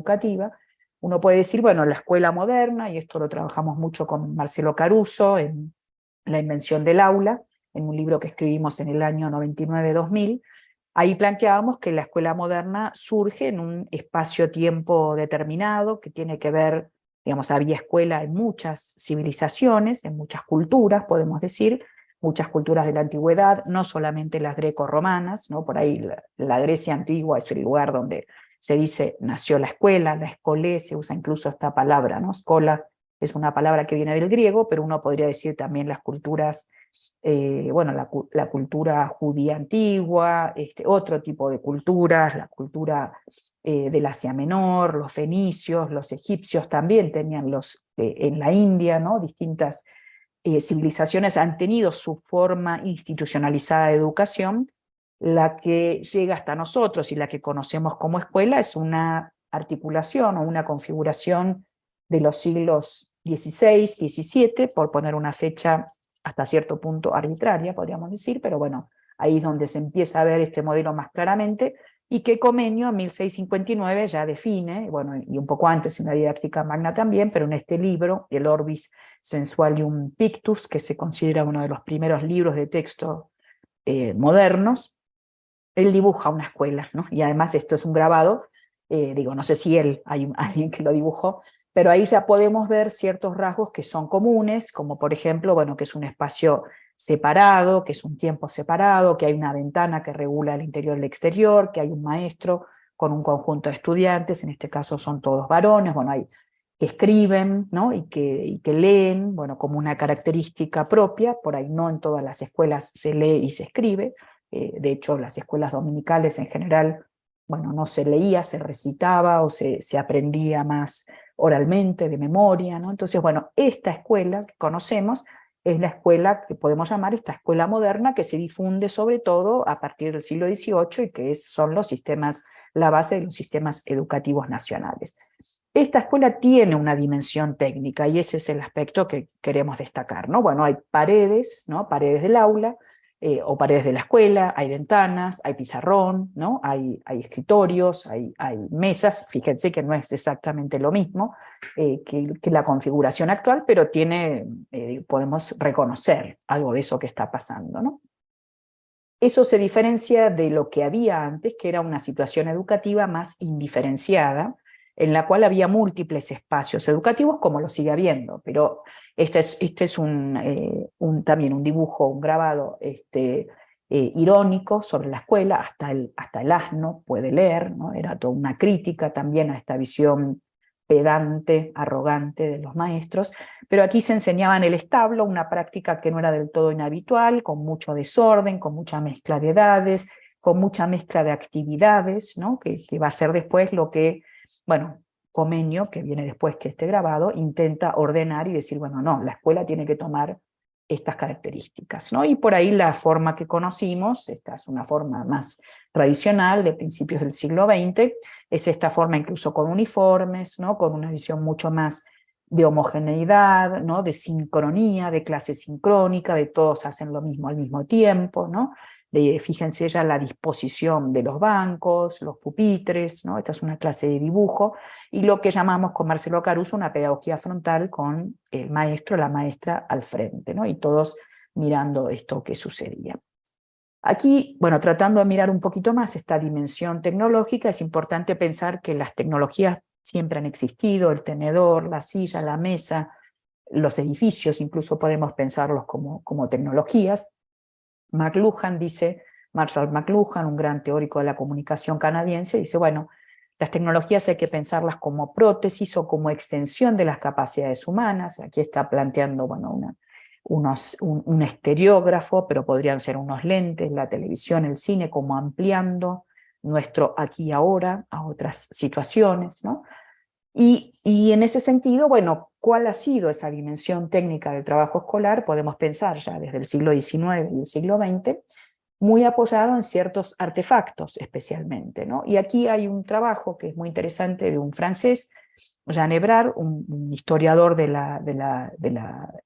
educativa, uno puede decir, bueno, la escuela moderna, y esto lo trabajamos mucho con Marcelo Caruso en La invención del aula, en un libro que escribimos en el año 99-2000, ahí planteábamos que la escuela moderna surge en un espacio-tiempo determinado, que tiene que ver, digamos, había escuela en muchas civilizaciones, en muchas culturas, podemos decir, muchas culturas de la antigüedad, no solamente las greco-romanas, ¿no? por ahí la, la, Grecia antigua es el lugar donde se dice nació la escuela, la escolé, se usa incluso esta palabra, ¿no? Escola es una palabra que viene del griego, pero uno podría decir también las culturas, eh, bueno, la, cultura judía antigua, este, otro tipo de culturas, la cultura eh, del Asia Menor, los fenicios, los egipcios también tenían los, eh, en la India, ¿no? distintas civilizaciones han tenido su forma institucionalizada de educación, la que llega hasta nosotros y la que conocemos como escuela es una articulación o una configuración de los siglos XVI, XVII, por poner una fecha hasta cierto punto arbitraria, podríamos decir, pero bueno, ahí es donde se empieza a ver este modelo más claramente, y que Comenio en 1659 ya define, bueno, y un poco antes en la didáctica magna también, pero en este libro, el Orbis Sensualium Pictus, que se considera uno de los primeros libros de texto eh, modernos, él dibuja una escuela, ¿no? y además esto es un grabado, eh, digo, no sé si él, hay alguien que lo dibujó, pero ahí ya podemos ver ciertos rasgos que son comunes, como por ejemplo, bueno, que es un espacio separado, que es un tiempo separado, que hay una ventana que regula el interior y el exterior, que hay un maestro con un conjunto de estudiantes, en este caso son todos varones, bueno, hay que escriben ¿no? y, que, y que leen, bueno, como una característica propia, por ahí no en todas las escuelas se lee y se escribe, eh, de hecho las escuelas dominicales en general, bueno, no se leía, se recitaba o se, se aprendía más oralmente, de memoria, ¿no? Entonces, bueno, esta escuela que conocemos es la escuela que podemos llamar esta escuela moderna que se difunde sobre todo a partir del siglo XVIII y que son los sistemas, la base de los sistemas educativos nacionales. Esta escuela tiene una dimensión técnica y ese es el aspecto que queremos destacar. ¿no? Bueno, hay paredes, ¿no? paredes del aula, eh, o paredes de la escuela, hay ventanas, hay pizarrón, ¿no? hay, hay escritorios, hay, hay, mesas, fíjense que no es exactamente lo mismo eh, que, que, la configuración actual, pero tiene, eh, podemos reconocer algo de eso que está pasando. ¿no? Eso se diferencia de lo que había antes, que era una situación educativa más indiferenciada, en la cual había múltiples espacios educativos, como lo sigue habiendo, pero este es, este eh, también un dibujo, un grabado este, eh, irónico sobre la escuela, hasta el, hasta el asno puede leer, ¿no? era toda una crítica también a esta visión pedante, arrogante de los maestros, pero aquí se enseñaba en el establo una práctica que no era del todo inhabitual, con mucho desorden, con mucha mezcla de edades, con mucha mezcla de actividades, ¿no? que, que va a ser después lo que, bueno, Comenio, que viene después que este grabado, intenta ordenar y decir, bueno, no, la escuela tiene que tomar estas características. ¿no? Y por ahí la forma que conocimos, esta es una forma más tradicional de principios del siglo XX, es esta forma incluso con uniformes, ¿no? con una visión mucho más de homogeneidad, ¿no? de sincronía, de clase sincrónica, de todos hacen lo mismo al mismo tiempo, ¿no? Fíjense ya la disposición de los bancos, los pupitres, ¿no? esta es una clase de dibujo, y lo que llamamos con Marcelo Caruso una pedagogía frontal con el maestro, la maestra al frente, ¿no? y todos mirando esto que sucedía. Aquí, bueno, tratando de mirar un poquito más esta dimensión tecnológica, es importante pensar que las tecnologías siempre han existido, el tenedor, la silla, la mesa, los edificios, incluso podemos pensarlos como, como tecnologías, McLuhan dice, Marshall McLuhan, un gran teórico de la comunicación canadiense, dice, bueno, las tecnologías hay que pensarlas como prótesis o como extensión de las capacidades humanas. Aquí está planteando bueno, una, un, un, estereógrafo, pero podrían ser unos lentes, la televisión, el cine, como ampliando nuestro aquí y ahora a otras situaciones. ¿no? Y, en ese sentido, bueno, ¿cuál ha sido esa dimensión técnica del trabajo escolar? Podemos pensar ya desde el siglo XIX y el siglo XX, muy apoyado en ciertos artefactos especialmente. ¿no? Y aquí hay un trabajo que es muy interesante de un francés, Jean Ebrard, un, historiador de la,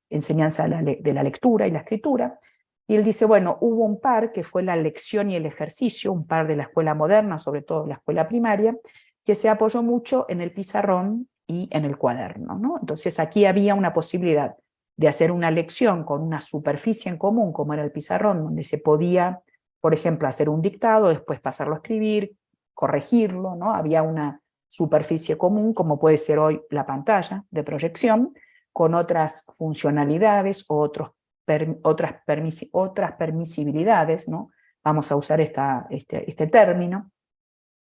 enseñanza de la, de la lectura y la escritura, y él dice, bueno, hubo un par que fue la lección y el ejercicio, un par de la escuela moderna, sobre todo la escuela primaria, que se apoyó mucho en el pizarrón y en el cuaderno. ¿no? Entonces aquí había una posibilidad de hacer una lección con una superficie en común, como era el pizarrón, donde se podía, por ejemplo, hacer un dictado, después pasarlo a escribir, corregirlo, ¿no? había una superficie común, como puede ser hoy la pantalla de proyección, con otras funcionalidades o otros otras, otras permisibilidades, ¿no? vamos a usar esta, este, este término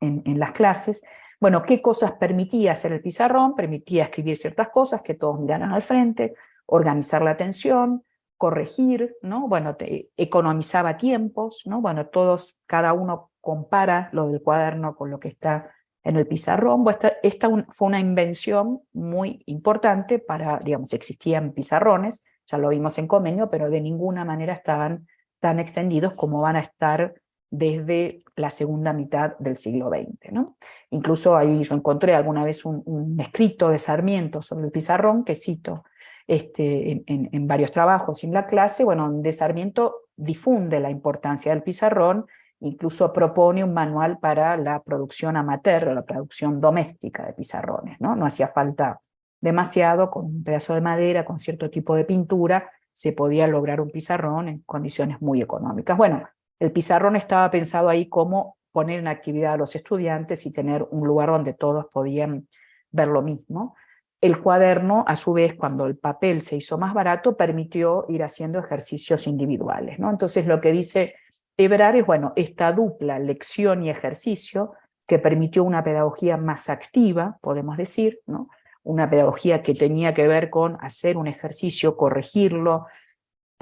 en las clases, bueno, ¿qué cosas permitía hacer el pizarrón? Permitía escribir ciertas cosas, que todos miraran al frente, organizar la atención, corregir, ¿no? Bueno, economizaba tiempos, ¿no? Bueno, todos, cada uno compara lo del cuaderno con lo que está en el pizarrón. esta, esta fue una invención muy importante para, digamos, existían pizarrones, ya lo vimos en convenio, pero de ninguna manera estaban tan extendidos como van a estar desde la segunda mitad del siglo XX. ¿no? Incluso ahí yo encontré alguna vez un, escrito de Sarmiento sobre el pizarrón, que cito este, en, varios trabajos en la clase, bueno, donde Sarmiento difunde la importancia del pizarrón, incluso propone un manual para la producción amateur, la producción doméstica de pizarrones. No, no hacía falta demasiado, con un pedazo de madera, con cierto tipo de pintura, se podía lograr un pizarrón en condiciones muy económicas. Bueno, el pizarrón estaba pensado ahí como poner en actividad a los estudiantes y tener un lugar donde todos podían ver lo mismo. El cuaderno, a su vez, cuando el papel se hizo más barato, permitió ir haciendo ejercicios individuales. ¿no? Entonces lo que dice Ebrard es, bueno, esta dupla lección y ejercicio que permitió una pedagogía más activa, podemos decir, ¿no? una pedagogía que tenía que ver con hacer un ejercicio, corregirlo,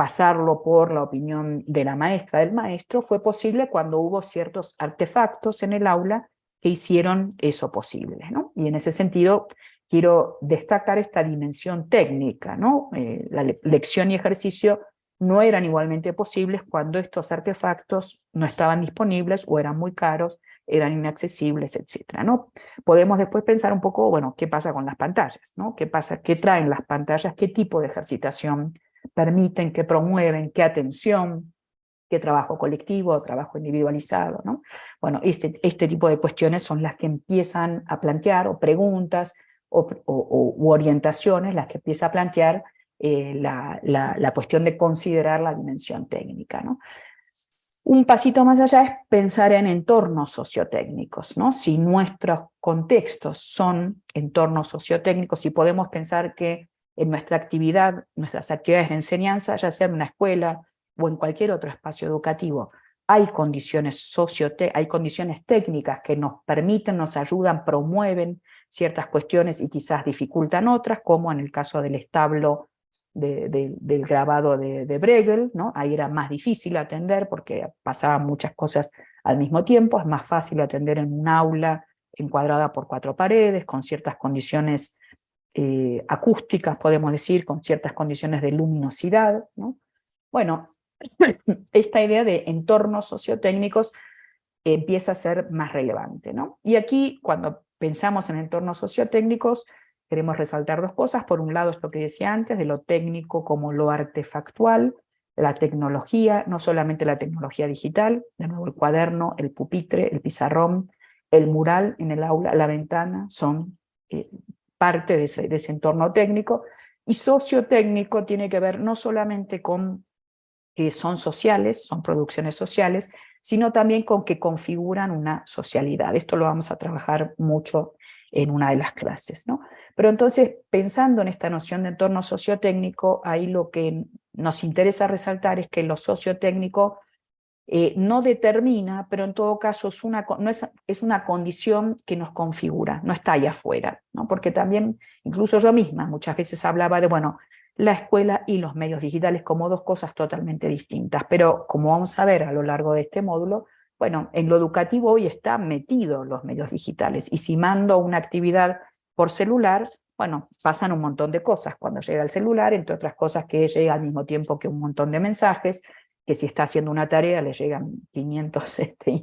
pasarlo por la opinión de la maestra, del maestro, fue posible cuando hubo ciertos artefactos en el aula que hicieron eso posible. ¿no? Y en ese sentido quiero destacar esta dimensión técnica. ¿no? Eh, la lección y ejercicio no eran igualmente posibles cuando estos artefactos no estaban disponibles o eran muy caros, eran inaccesibles, etc. ¿no? Podemos después pensar un poco, bueno, qué pasa con las pantallas, ¿no? ¿Qué pasa, qué traen las pantallas, qué tipo de ejercitación permiten, que promueven, qué atención, qué trabajo colectivo, trabajo individualizado. ¿no? Bueno, este, este tipo de cuestiones son las que empiezan a plantear, o preguntas, o, orientaciones, las que empieza a plantear eh, la, la, la, cuestión de considerar la dimensión técnica. ¿no? Un pasito más allá es pensar en entornos sociotécnicos, ¿no? Si nuestros contextos son entornos sociotécnicos, si podemos pensar que en nuestra actividad, nuestras actividades de enseñanza, ya sea en una escuela o en cualquier otro espacio educativo, hay condiciones, hay condiciones técnicas que nos permiten, nos ayudan, promueven ciertas cuestiones y quizás dificultan otras, como en el caso del establo del grabado de, de, Bregel, ¿no? ahí era más difícil atender porque pasaban muchas cosas al mismo tiempo, es más fácil atender en un aula encuadrada por cuatro paredes, con ciertas condiciones eh, acústicas, podemos decir, con ciertas condiciones de luminosidad. ¿no? Bueno, esta idea de entornos sociotécnicos empieza a ser más relevante. Y aquí, cuando pensamos en entornos sociotécnicos, queremos resaltar dos cosas. Por un lado, esto que decía antes, de lo técnico como lo artefactual, la tecnología, no solamente la tecnología digital, de nuevo el cuaderno, el pupitre, el pizarrón, el mural en el aula, la ventana, son eh, parte de ese, entorno técnico, y sociotécnico tiene que ver no solamente con que son sociales, son producciones sociales, sino también con que configuran una socialidad. Esto lo vamos a trabajar mucho en una de las clases. ¿no? Pero entonces, pensando en esta noción de entorno sociotécnico, ahí lo que nos interesa resaltar es que lo sociotécnico eh, no determina, pero en todo caso es una, no es, es, una condición que nos configura, no está ahí afuera, ¿no? porque también, incluso yo misma muchas veces hablaba de, bueno, la escuela y los medios digitales como dos cosas totalmente distintas, pero como vamos a ver a lo largo de este módulo, bueno, en lo educativo hoy están metidos los medios digitales, y si mando una actividad por celular, bueno, pasan un montón de cosas cuando llega el celular, entre otras cosas que llega al mismo tiempo que un montón de mensajes, que si está haciendo una tarea le llegan 500 este,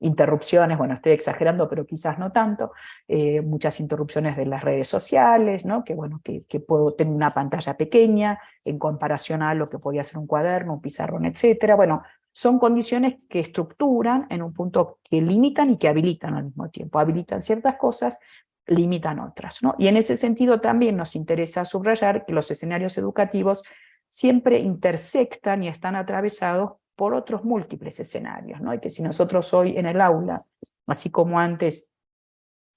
interrupciones, bueno, estoy exagerando, pero quizás no tanto, eh, muchas interrupciones de las redes sociales, ¿no? que bueno, que, que, puedo tener una pantalla pequeña en comparación a lo que podía ser un cuaderno, un pizarrón, etcétera. Bueno, son condiciones que estructuran en un punto que limitan y que habilitan al mismo tiempo. Habilitan ciertas cosas, limitan otras. ¿no? Y en ese sentido también nos interesa subrayar que los escenarios educativos siempre intersectan y están atravesados por otros múltiples escenarios, ¿no? y que si nosotros hoy en el aula, así como antes,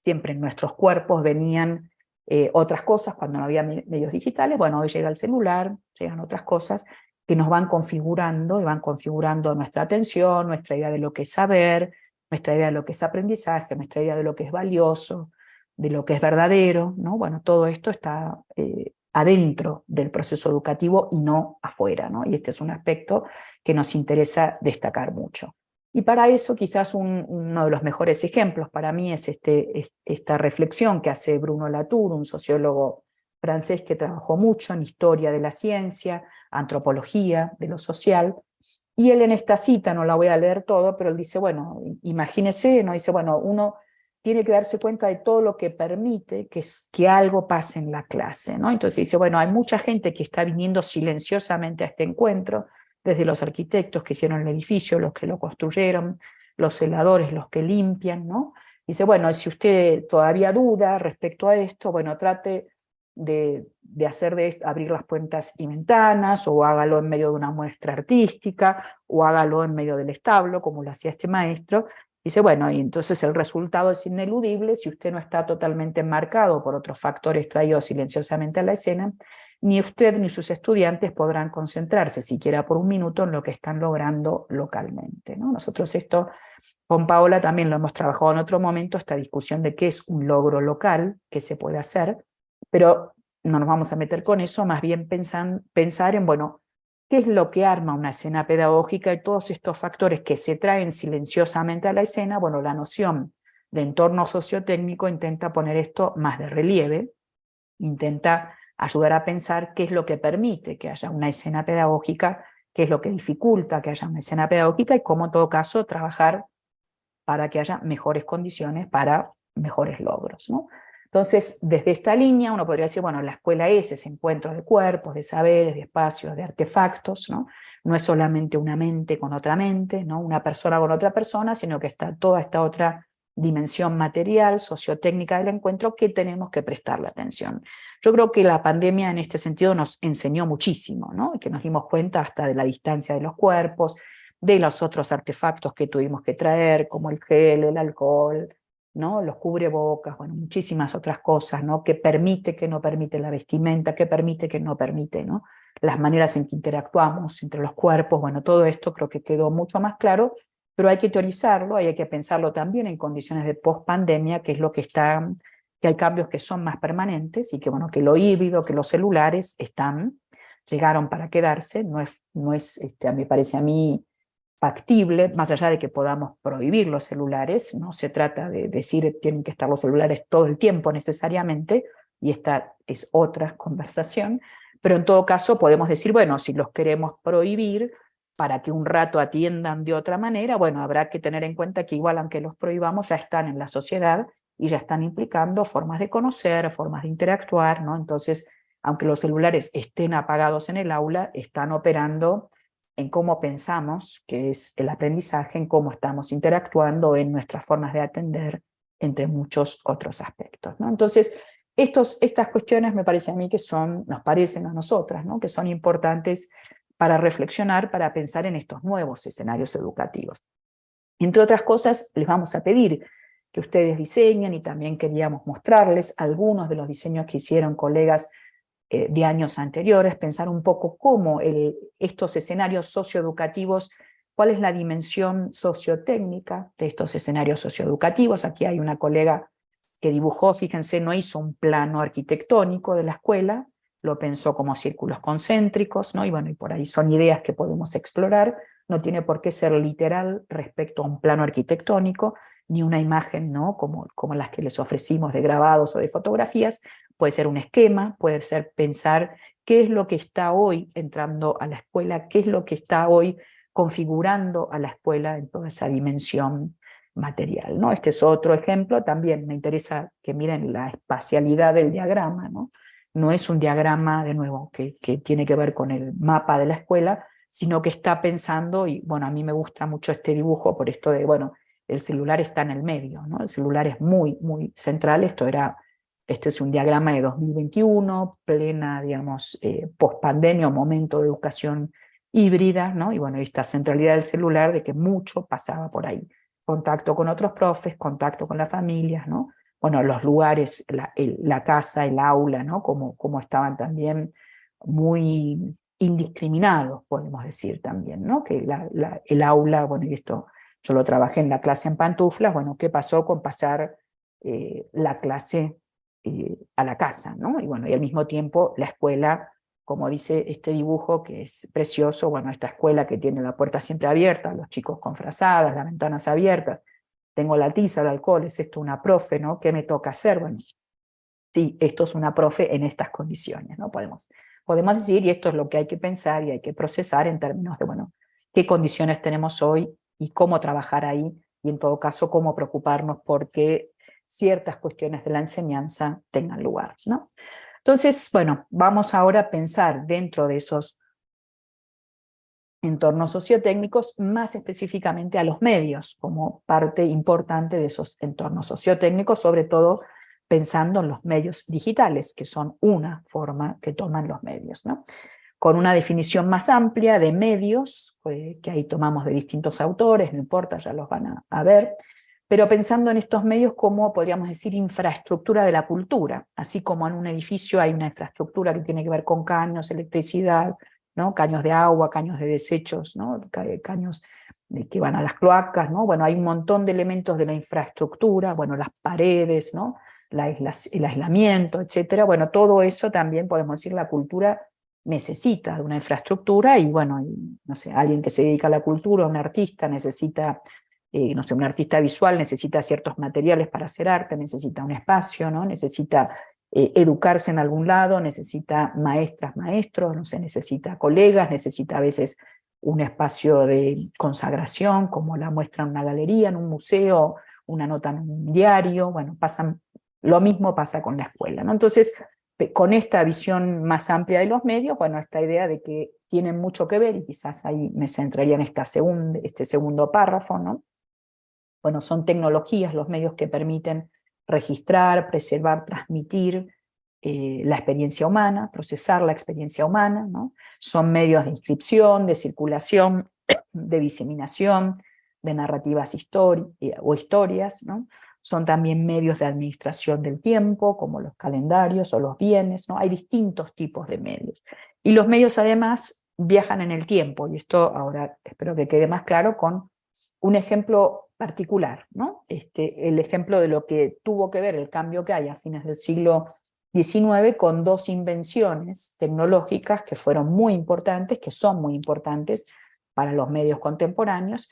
siempre en nuestros cuerpos venían eh, otras cosas cuando no había medios digitales, bueno, hoy llega el celular, llegan otras cosas que nos van configurando y van configurando nuestra atención, nuestra idea de lo que es saber, nuestra idea de lo que es aprendizaje, nuestra idea de lo que es valioso, de lo que es verdadero, ¿no? Bueno, todo esto está eh, adentro del proceso educativo y no afuera, ¿no? Y este es un aspecto que nos interesa destacar mucho. Y para eso quizás uno de los mejores ejemplos para mí es, este, esta reflexión que hace Bruno Latour, un sociólogo francés que trabajó mucho en historia de la ciencia, antropología, de lo social, y él en esta cita, no la voy a leer todo, pero él dice, bueno, imagínese, ¿no? dice, bueno, uno tiene que darse cuenta de todo lo que permite que, que algo pase en la clase, ¿no? Entonces dice, bueno, hay mucha gente que está viniendo silenciosamente a este encuentro, desde los arquitectos que hicieron el edificio, los que lo construyeron, los celadores, los que limpian, ¿no? Dice, bueno, si usted todavía duda respecto a esto, bueno, trate de, de hacer de esto, abrir las puertas y ventanas, o hágalo en medio de una muestra artística, o hágalo en medio del establo, como lo hacía este maestro, Dice, bueno, y entonces el resultado es ineludible si usted no está totalmente enmarcado por otros factores traídos silenciosamente a la escena, ni usted ni sus estudiantes podrán concentrarse siquiera por un minuto en lo que están logrando localmente. ¿no? Nosotros esto con Paola también lo hemos trabajado en otro momento, esta discusión de qué es un logro local, qué se puede hacer, pero no nos vamos a meter con eso, más bien pensar en, bueno, qué es lo que arma una escena pedagógica y todos estos factores que se traen silenciosamente a la escena, bueno, la noción de entorno sociotécnico intenta poner esto más de relieve, intenta ayudar a pensar qué es lo que permite que haya una escena pedagógica, qué es lo que dificulta que haya una escena pedagógica y cómo en todo caso trabajar para que haya mejores condiciones para mejores logros. ¿no? Entonces, desde esta línea uno podría decir, bueno, la escuela es ese encuentro de cuerpos, de saberes, de espacios, de artefactos, ¿no? No es solamente una mente con otra mente, ¿no? Una persona con otra persona, sino que está toda esta otra dimensión material, sociotécnica del encuentro que tenemos que prestarle atención. Yo creo que la pandemia en este sentido nos enseñó muchísimo, ¿no? que nos dimos cuenta hasta de la distancia de los cuerpos, de los otros artefactos que tuvimos que traer, como el gel, el alcohol, ¿no? los cubrebocas, bueno, muchísimas otras cosas, ¿no? que permite, que no permite la vestimenta, que permite, que no permite, ¿no? las maneras en que interactuamos entre los cuerpos, bueno, todo esto creo que quedó mucho más claro, pero hay que teorizarlo, hay que pensarlo también en condiciones de post-pandemia, que es lo que está, que hay cambios que son más permanentes, y que bueno, que lo híbrido, que los celulares están, llegaron para quedarse, no es, no es este, me parece a mí, factible, más allá de que podamos prohibir los celulares, no se trata de decir tienen que estar los celulares todo el tiempo necesariamente, y esta es otra conversación, pero en todo caso podemos decir, bueno, si los queremos prohibir para que un rato atiendan de otra manera, bueno, habrá que tener en cuenta que igual aunque los prohibamos ya están en la sociedad y ya están implicando formas de conocer, formas de interactuar, ¿no? Entonces, aunque los celulares estén apagados en el aula, están operando en cómo pensamos, que es el aprendizaje, en cómo estamos interactuando, en nuestras formas de atender, entre muchos otros aspectos. ¿no? Entonces, estos, estas cuestiones me parece a mí que son, nos parecen a nosotras, ¿no? que son importantes para reflexionar, para pensar en estos nuevos escenarios educativos. Entre otras cosas, les vamos a pedir que ustedes diseñen y también queríamos mostrarles algunos de los diseños que hicieron colegas eh, de años anteriores, pensar un poco cómo estos escenarios socioeducativos, cuál es la dimensión sociotécnica de estos escenarios socioeducativos. Aquí hay una colega que dibujó, fíjense, no hizo un plano arquitectónico de la escuela, lo pensó como círculos concéntricos, ¿no? y bueno, y por ahí son ideas que podemos explorar, no tiene por qué ser literal respecto a un plano arquitectónico, ni una imagen ¿no? como, como las que les ofrecimos de grabados o de fotografías, puede ser un esquema, puede ser pensar qué es lo que está hoy entrando a la escuela, qué es lo que está hoy configurando a la escuela en toda esa dimensión material. ¿no? Este es otro ejemplo, también me interesa que miren la espacialidad del diagrama, ¿no? no es un diagrama, de nuevo, que, que tiene que ver con el mapa de la escuela, sino que está pensando, y bueno, a mí me gusta mucho este dibujo por esto de, bueno, el celular está en el medio, ¿no? el celular es muy, muy central, esto era, este es un diagrama de 2021, plena, digamos, eh, post-pandemia, momento de educación híbrida, ¿no? y bueno, esta centralidad del celular de que mucho pasaba por ahí, contacto con otros profes, contacto con las familias, ¿no? bueno, los lugares, la, casa, el aula, ¿no? como, como estaban también muy indiscriminados, podemos decir también, ¿no? que el aula, bueno, y esto yo lo trabajé en la clase en pantuflas, bueno, ¿qué pasó con pasar eh, la clase eh, a la casa? ¿no? Y bueno, y al mismo tiempo la escuela, como dice este dibujo, que es precioso, bueno, esta escuela que tiene la puerta siempre abierta, los chicos con frazadas, las ventanas abiertas, tengo la tiza, el alcohol, es esto una profe, ¿no? ¿Qué me toca hacer? Bueno, sí, esto es una profe en estas condiciones, ¿no? Podemos, podemos decir, y esto es lo que hay que pensar y hay que procesar en términos de, bueno, qué condiciones tenemos hoy y cómo trabajar ahí, y en todo caso cómo preocuparnos porque ciertas cuestiones de la enseñanza tengan lugar. ¿no? Entonces, bueno, vamos ahora a pensar dentro de esos entornos sociotécnicos, más específicamente a los medios, como parte importante de esos entornos sociotécnicos, sobre todo pensando en los medios digitales, que son una forma que toman los medios. ¿no? con una definición más amplia de medios, eh, que ahí tomamos de distintos autores, no importa, ya los van a, ver, pero pensando en estos medios como, podríamos decir, infraestructura de la cultura, así como en un edificio hay una infraestructura que tiene que ver con caños, electricidad, ¿no? caños de agua, caños de desechos, ¿no? caños que van a las cloacas, ¿no? bueno, hay un montón de elementos de la infraestructura, bueno, las paredes, ¿no? La el aislamiento, etcétera, bueno, todo eso también podemos decir la cultura necesita de una infraestructura y bueno, no sé, alguien que se dedica a la cultura, un artista necesita, eh, no sé, un artista visual necesita ciertos materiales para hacer arte, necesita un espacio, ¿no? necesita eh, educarse en algún lado, necesita maestras, maestros, no sé, necesita colegas, necesita a veces un espacio de consagración, como la muestra en una galería, en un museo, una nota en un diario, bueno, lo mismo pasa con la escuela, ¿no? Entonces, con esta visión más amplia de los medios, bueno, esta idea de que tienen mucho que ver, y quizás ahí me centraría en esta este segundo párrafo, ¿no? Bueno, son tecnologías los medios que permiten registrar, preservar, transmitir eh, la experiencia humana, procesar la experiencia humana. Son medios de inscripción, de circulación, de diseminación, de narrativas eh, o historias, son también medios de administración del tiempo, como los calendarios o los bienes, ¿no? hay distintos tipos de medios. Y los medios además viajan en el tiempo, y esto ahora espero que quede más claro con un ejemplo particular, ¿no? este, el ejemplo de lo que tuvo que ver el cambio que hay a fines del siglo XIX con dos invenciones tecnológicas que fueron muy importantes, que son muy importantes para los medios contemporáneos,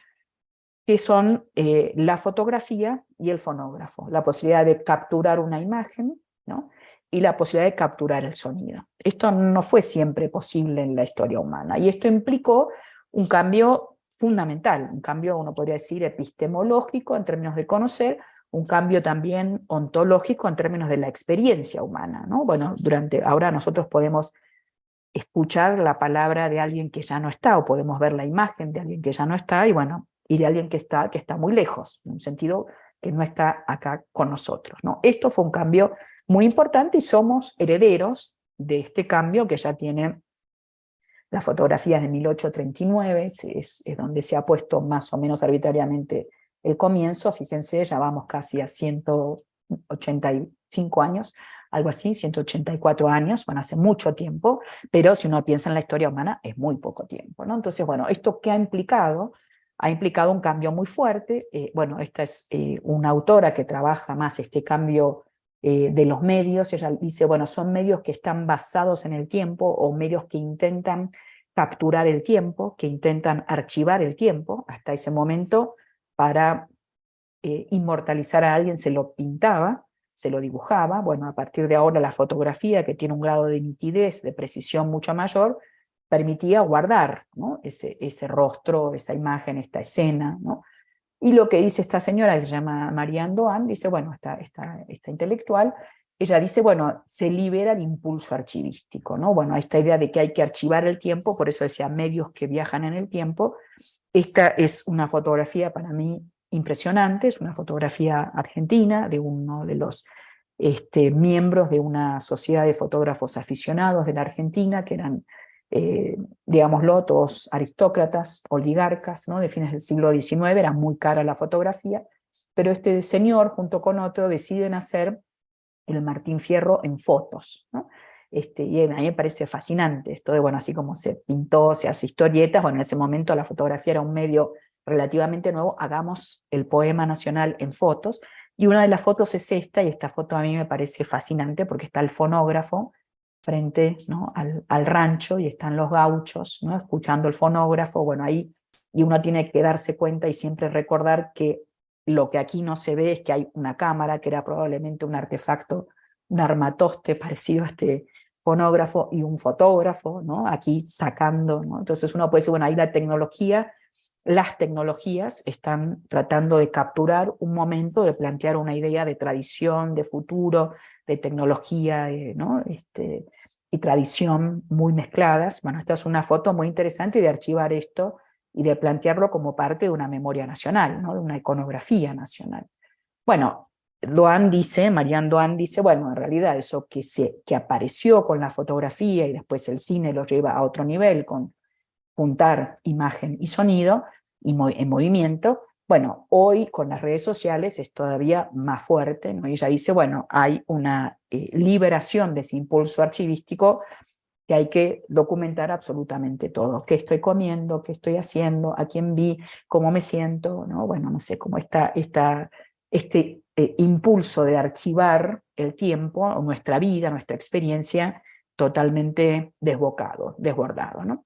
que son eh, la fotografía y el fonógrafo, la posibilidad de capturar una imagen ¿no? y la posibilidad de capturar el sonido. Esto no fue siempre posible en la historia humana, y esto implicó un cambio fundamental, un cambio, uno podría decir, epistemológico en términos de conocer, un cambio también ontológico en términos de la experiencia humana. ¿no? Bueno, durante, ahora nosotros podemos escuchar la palabra de alguien que ya no está, o podemos ver la imagen de alguien que ya no está, y bueno, y de alguien que está, que está muy lejos, en un sentido que no está acá con nosotros. ¿no? Esto fue un cambio muy importante y somos herederos de este cambio que ya tiene las fotografías de 1839, es, es, donde se ha puesto más o menos arbitrariamente el comienzo, fíjense, ya vamos casi a 185 años, algo así, 184 años, bueno, hace mucho tiempo, pero si uno piensa en la historia humana es muy poco tiempo. ¿no? Entonces, bueno, ¿esto qué ha implicado? ha implicado un cambio muy fuerte. Eh, bueno, esta es eh, una autora que trabaja más este cambio eh, de los medios. Ella dice, bueno, son medios que están basados en el tiempo o medios que intentan capturar el tiempo, que intentan archivar el tiempo. Hasta ese momento, para inmortalizar a alguien se lo pintaba, se lo dibujaba. Bueno, a partir de ahora la fotografía, que tiene un grado de nitidez, de precisión mucho mayor, permitía guardar ese, ese rostro, esa imagen, esta escena. ¿no? Y lo que dice esta señora, que se llama María Andoan, dice, bueno, esta, esta, esta intelectual, ella dice, bueno, se libera el impulso archivístico, ¿no? Bueno, esta idea de que hay que archivar el tiempo, por eso decía medios que viajan en el tiempo, esta es una fotografía para mí impresionante, es una fotografía argentina de uno de los este, miembros de una sociedad de fotógrafos aficionados de la Argentina, que eran, eh, digámoslo, todos aristócratas, oligarcas, ¿no? de fines del siglo XIX, era muy cara la fotografía, pero este señor junto con otro deciden hacer el Martín Fierro en fotos. Este, y a mí me parece fascinante esto de, bueno, así como se pintó, se hace historietas, bueno, en ese momento la fotografía era un medio relativamente nuevo, hagamos el poema nacional en fotos, y una de las fotos es esta, y esta foto a mí me parece fascinante porque está el fonógrafo frente al, rancho y están los gauchos ¿no? escuchando el fonógrafo, bueno ahí, y uno tiene que darse cuenta y siempre recordar que lo que aquí no se ve es que hay una cámara, que era probablemente un artefacto, un armatoste parecido a este fonógrafo, y un fotógrafo, ¿no? aquí sacando, ¿no? entonces uno puede decir, bueno, ahí la tecnología, las tecnologías están tratando de capturar un momento, de plantear una idea de tradición, de futuro, de tecnología ¿no? este, y tradición muy mezcladas. Bueno, esta es una foto muy interesante de archivar esto y de plantearlo como parte de una memoria nacional, ¿no? de una iconografía nacional. Bueno, Doan dice, Marianne Doan dice, bueno, en realidad eso que, se, que apareció con la fotografía y después el cine lo lleva a otro nivel con juntar imagen y sonido y en movimiento, bueno, hoy con las redes sociales es todavía más fuerte, ¿no? ella dice, bueno, hay una eh, liberación de ese impulso archivístico que hay que documentar absolutamente todo, qué estoy comiendo, qué estoy haciendo, a quién vi, cómo me siento, ¿no? bueno, no sé, cómo está este eh, impulso de archivar el tiempo, nuestra vida, nuestra experiencia, totalmente desbocado, desbordado. ¿no?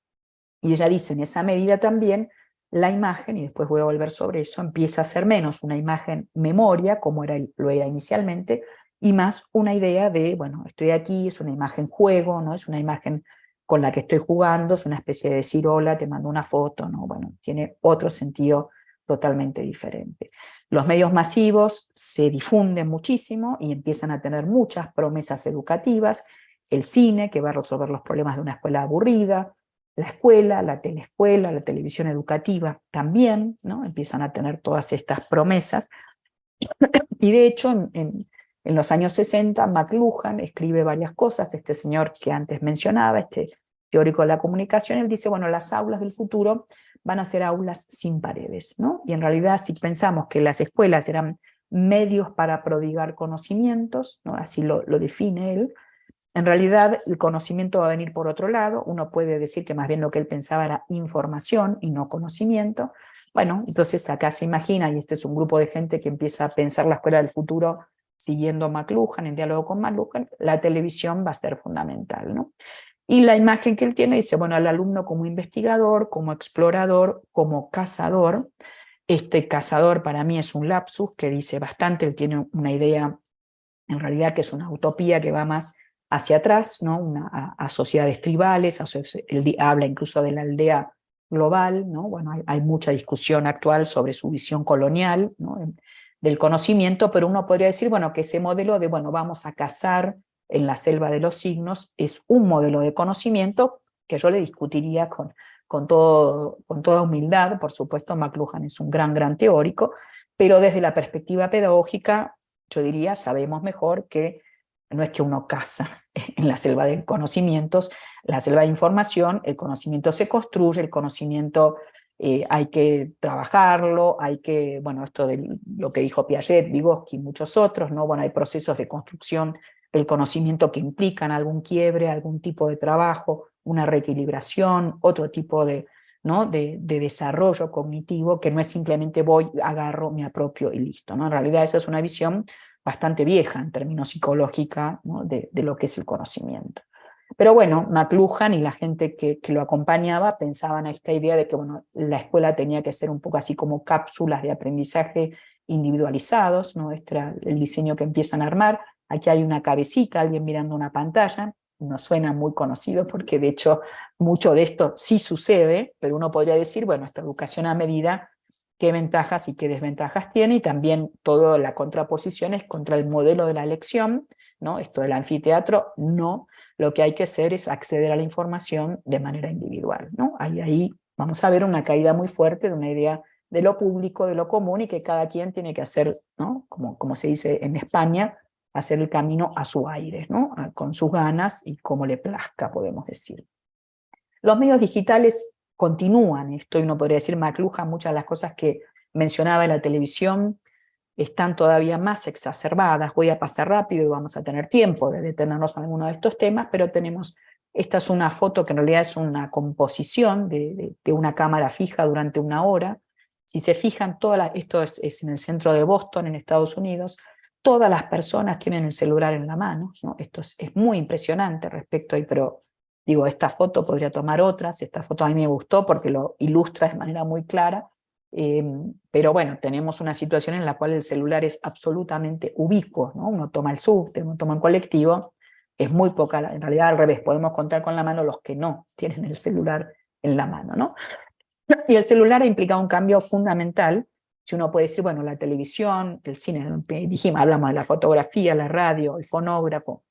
Y ella dice, en esa medida también, la imagen, y después voy a volver sobre eso, empieza a ser menos una imagen memoria, como era, lo era inicialmente, y más una idea de, bueno, estoy aquí, es una imagen juego, ¿no? es una imagen con la que estoy jugando, es una especie de decir hola, te mando una foto, ¿no? bueno, tiene otro sentido totalmente diferente. Los medios masivos se difunden muchísimo y empiezan a tener muchas promesas educativas, el cine, que va a resolver los problemas de una escuela aburrida, la escuela, la teleescuela, la televisión educativa también, ¿no? empiezan a tener todas estas promesas, y de hecho en en los años 60, McLuhan escribe varias cosas, este señor que antes mencionaba, este teórico de la comunicación, él dice, bueno, las aulas del futuro van a ser aulas sin paredes, ¿no? Y en realidad si pensamos que las escuelas eran medios para prodigar conocimientos, ¿no? así lo, lo define él, en realidad el conocimiento va a venir por otro lado, uno puede decir que más bien lo que él pensaba era información y no conocimiento. Bueno, entonces acá se imagina, y este es un grupo de gente que empieza a pensar la escuela del futuro siguiendo McLuhan, en diálogo con McLuhan, la televisión va a ser fundamental. ¿no? Y la imagen que él tiene dice, bueno, al alumno como investigador, como explorador, como cazador, este cazador para mí es un lapsus que dice bastante, él tiene una idea en realidad que es una utopía que va más hacia atrás, ¿no? a, sociedades tribales, él habla incluso de la aldea global, ¿no? bueno, hay, hay, mucha discusión actual sobre su visión colonial, ¿no? del conocimiento, pero uno podría decir, bueno, que ese modelo de, bueno, vamos a cazar en la selva de los signos es un modelo de conocimiento que yo le discutiría con, con, todo, con toda humildad, por supuesto McLuhan es un gran, gran teórico, pero desde la perspectiva pedagógica, yo diría, sabemos mejor que no es que uno caza en la selva de conocimientos, la selva de información, el conocimiento se construye, el conocimiento eh, hay que trabajarlo, hay que, bueno, esto de lo que dijo Piaget, Vygotsky y muchos otros, ¿no? Bueno, hay procesos de construcción del conocimiento que implican algún quiebre, algún tipo de trabajo, una reequilibración, otro tipo de, ¿no? de, desarrollo cognitivo, que no es simplemente voy, agarro, me apropio y listo. ¿no? En realidad esa es una visión bastante vieja en términos psicológica de, de, lo que es el conocimiento. Pero bueno, McLuhan y la gente que, lo acompañaba pensaban a esta idea de que bueno, la escuela tenía que ser un poco así como cápsulas de aprendizaje individualizados, ¿no? este el diseño que empiezan a armar. Aquí hay una cabecita, alguien mirando una pantalla, no suena muy conocido porque de hecho mucho de esto sí sucede, pero uno podría decir, bueno, esta educación a medida, qué ventajas y qué desventajas tiene, y también toda la contraposición es contra el modelo de la elección, ¿no? Esto del anfiteatro, no. Lo que hay que hacer es acceder a la información de manera individual, ¿no? Ahí, ahí vamos a ver una caída muy fuerte de una idea de lo público, de lo común, y que cada quien tiene que hacer, ¿no? como, como se dice en España, hacer el camino a su aire, ¿no? con sus ganas y como le plazca, podemos decir. Los medios digitales continúan, esto uno podría decir McLuhan, muchas de las cosas que mencionaba en la televisión están todavía más exacerbadas, voy a pasar rápido y vamos a tener tiempo de detenernos en alguno de estos temas, pero tenemos, esta es una foto que en realidad es una composición de, una cámara fija durante una hora, si se fijan, todas esto es, en el centro de Boston, en Estados Unidos, todas las personas tienen el celular en la mano, ¿no? esto es, muy impresionante respecto a, pero digo, esta foto podría tomar otras, esta foto a mí me gustó porque lo ilustra de manera muy clara, Em, pero bueno, tenemos una situación en la cual el celular es absolutamente ubicuo, ¿no? Uno toma el subte, uno toma el colectivo, es muy poca, en realidad al revés, podemos contar con la mano los que no tienen el celular en la mano, ¿no? Y el celular ha implicado un cambio fundamental, si uno puede decir, bueno, la televisión, el cine, dijimos, hablamos de la fotografía, la radio, el fonógrafo,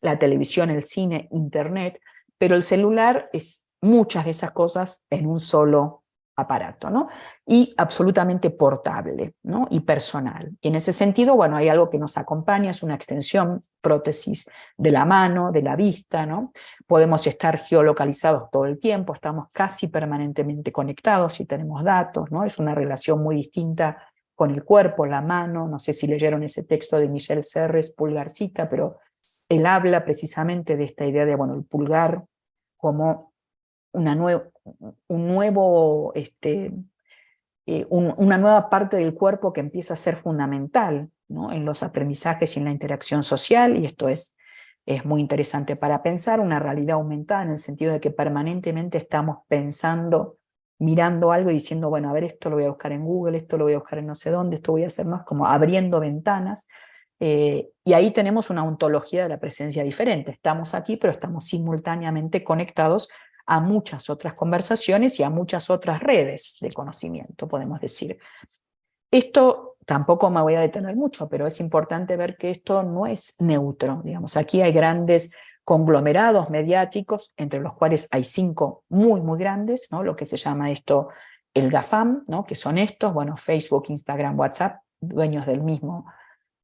la televisión, el cine, internet, pero el celular es muchas de esas cosas en un solo aparato, ¿no? Y absolutamente portable, ¿no? Y personal. Y en ese sentido, bueno, hay algo que nos acompaña, es una extensión, prótesis de la mano, de la vista, ¿no? Podemos estar geolocalizados todo el tiempo, estamos casi permanentemente conectados y tenemos datos, ¿no? Es una relación muy distinta con el cuerpo, la mano, no sé si leyeron ese texto de Michel Serres, Pulgarcita, pero él habla precisamente de esta idea de, bueno, el pulgar como una un nuevo, este, eh, una nueva parte del cuerpo que empieza a ser fundamental ¿no? en los aprendizajes y en la interacción social, y esto es, es muy interesante para pensar, una realidad aumentada en el sentido de que permanentemente estamos pensando, mirando algo y diciendo, bueno, a ver, esto lo voy a buscar en Google, esto lo voy a buscar en no sé dónde, esto voy a hacer más, como abriendo ventanas, eh, y ahí tenemos una ontología de la presencia diferente, estamos aquí, pero estamos simultáneamente conectados a muchas otras conversaciones y a muchas otras redes de conocimiento, podemos decir. Esto tampoco me voy a detener mucho, pero es importante ver que esto no es neutro. Digamos. Aquí hay grandes conglomerados mediáticos, entre los cuales hay cinco muy, muy grandes, ¿no? lo que se llama esto el GAFAM, ¿no? que son estos, bueno, Facebook, Instagram, WhatsApp, dueños del mismo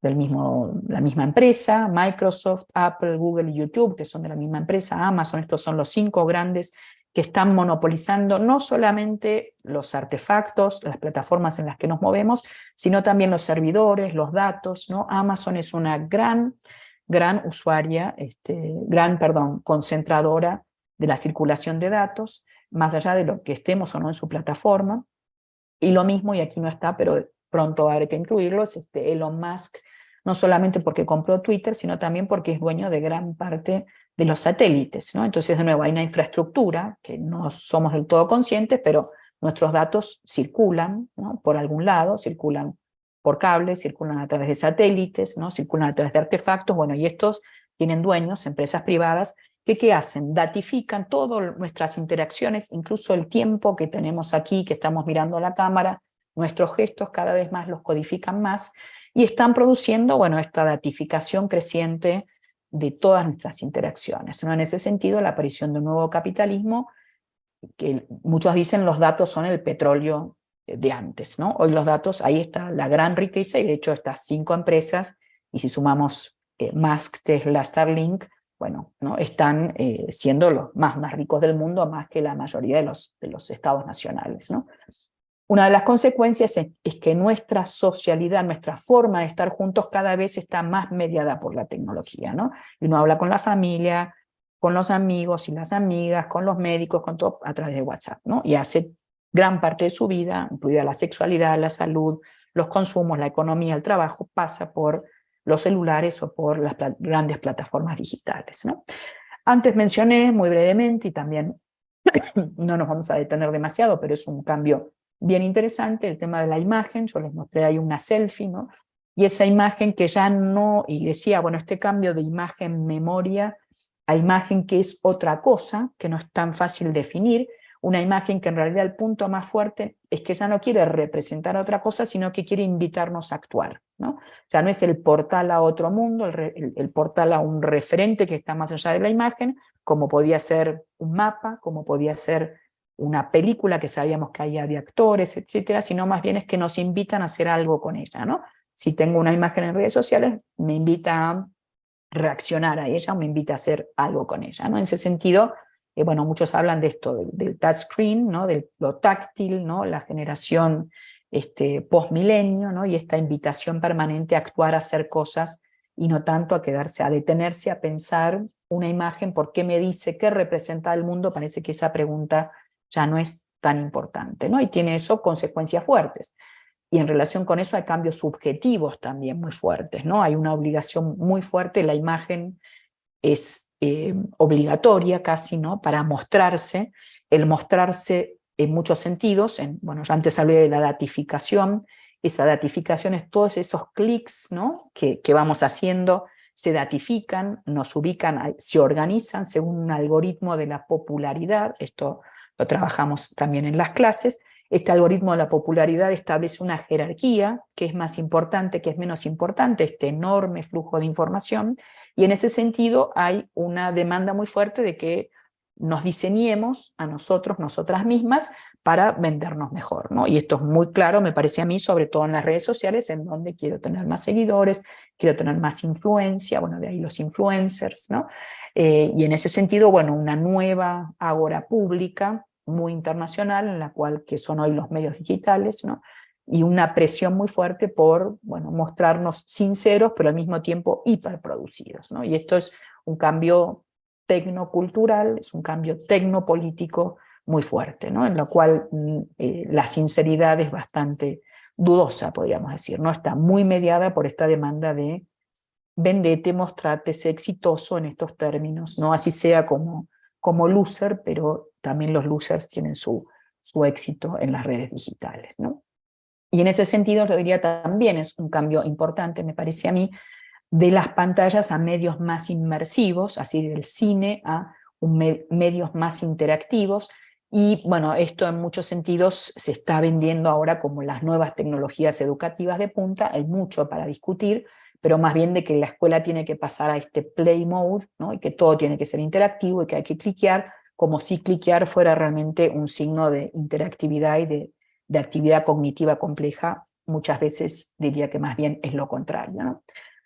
del mismo, la misma empresa, Microsoft, Apple, Google y YouTube, que son de la misma empresa, Amazon, estos son los cinco grandes que están monopolizando no solamente los artefactos, las plataformas en las que nos movemos, sino también los servidores, los datos, ¿no? Amazon es una gran, gran usuaria, este, gran, perdón, concentradora de la circulación de datos, más allá de lo que estemos o no en su plataforma, y lo mismo, y aquí no está, pero pronto habrá que incluirlo, es este Elon Musk, no solamente porque compró Twitter, sino también porque es dueño de gran parte de los satélites. ¿no? Entonces, de nuevo, hay una infraestructura que no somos del todo conscientes, pero nuestros datos circulan ¿no? por algún lado, circulan por cables, circulan a través de satélites, ¿no? circulan a través de artefactos, bueno, y estos tienen dueños, empresas privadas, que ¿qué hacen? Datifican todas nuestras interacciones, incluso el tiempo que tenemos aquí, que estamos mirando la cámara, nuestros gestos cada vez más los codifican más, y están produciendo, bueno, esta datificación creciente de todas nuestras interacciones. En ese sentido, la aparición de un nuevo capitalismo, que muchos dicen los datos son el petróleo de antes, ¿no? Hoy los datos, ahí está la gran riqueza, y de hecho estas cinco empresas, y si sumamos eh, Musk, Tesla, Starlink, bueno, ¿no? están eh, siendo los más, más ricos del mundo, más que la mayoría de los, de los estados nacionales, ¿no? Una de las consecuencias es, que nuestra socialidad, nuestra forma de estar juntos cada vez está más mediada por la tecnología, ¿no? Y uno habla con la familia, con los amigos y las amigas, con los médicos, con todo a través de WhatsApp, ¿no? Y hace gran parte de su vida, incluida la sexualidad, la salud, los consumos, la economía, el trabajo, pasa por los celulares o por las grandes plataformas digitales, ¿no? Antes mencioné muy brevemente, y también no nos vamos a detener demasiado, pero es un cambio bien interesante el tema de la imagen, yo les mostré ahí una selfie, ¿no? Y esa imagen que ya no, y decía, bueno, este cambio de imagen-memoria a imagen que es otra cosa, que no es tan fácil definir, una imagen que en realidad el punto más fuerte es que ya no quiere representar otra cosa, sino que quiere invitarnos a actuar. ¿no? O sea, no es el portal a otro mundo, el, portal a un referente que está más allá de la imagen, como podía ser un mapa, como podía ser una película que sabíamos que había de actores, etcétera, sino más bien es que nos invitan a hacer algo con ella. ¿no? Si tengo una imagen en redes sociales, me invita a reaccionar a ella, me invita a hacer algo con ella. ¿no? En ese sentido, eh, bueno, muchos hablan de esto, del, touchscreen, ¿no? de lo táctil, ¿no? la generación este, post-milenio, ¿no? y esta invitación permanente a actuar, a hacer cosas, y no tanto a quedarse, a detenerse, a pensar una imagen, ¿por qué me dice? ¿Qué representa el mundo? Parece que esa pregunta ya no es tan importante, ¿no? y tiene eso consecuencias fuertes. Y en relación con eso hay cambios subjetivos también muy fuertes, ¿no? Hay una obligación muy fuerte, la imagen es eh, obligatoria casi, ¿no? Para mostrarse, el mostrarse en muchos sentidos, en, bueno, yo antes hablé de la datificación, esa datificación es todos esos clics ¿no? que, que vamos haciendo, se datifican, nos ubican, se organizan según un algoritmo de la popularidad, esto lo trabajamos también en las clases, este algoritmo de la popularidad establece una jerarquía, que es más importante, que es menos importante, este enorme flujo de información, y en ese sentido hay una demanda muy fuerte de que nos diseñemos a nosotros, nosotras mismas, para vendernos mejor. ¿no? Y esto es muy claro, me parece a mí, sobre todo en las redes sociales, en donde quiero tener más seguidores, quiero tener más influencia, bueno, de ahí los influencers, ¿no? Eh, y en ese sentido, bueno, una nueva agora pública, muy internacional, en la cual, que son hoy los medios digitales, ¿no? y una presión muy fuerte por bueno, mostrarnos sinceros, pero al mismo tiempo hiperproducidos. ¿no? Y esto es un cambio tecnocultural, es un cambio tecnopolítico muy fuerte, ¿no? en lo cual mm, eh, la sinceridad es bastante dudosa, podríamos decir, ¿no? está muy mediada por esta demanda de vendete, mostrate, sé exitoso en estos términos, no así sea como, como loser, pero también los losers tienen su, su éxito en las redes digitales. ¿no? Y en ese sentido yo también es un cambio importante, me parece a mí, de las pantallas a medios más inmersivos, así del cine a medios más interactivos, y bueno, esto en muchos sentidos se está vendiendo ahora como las nuevas tecnologías educativas de punta, hay mucho para discutir, pero más bien de que la escuela tiene que pasar a este play mode, ¿no? y que todo tiene que ser interactivo y que hay que cliquear, como si cliquear fuera realmente un signo de interactividad y de de actividad cognitiva compleja, muchas veces diría que más bien es lo contrario.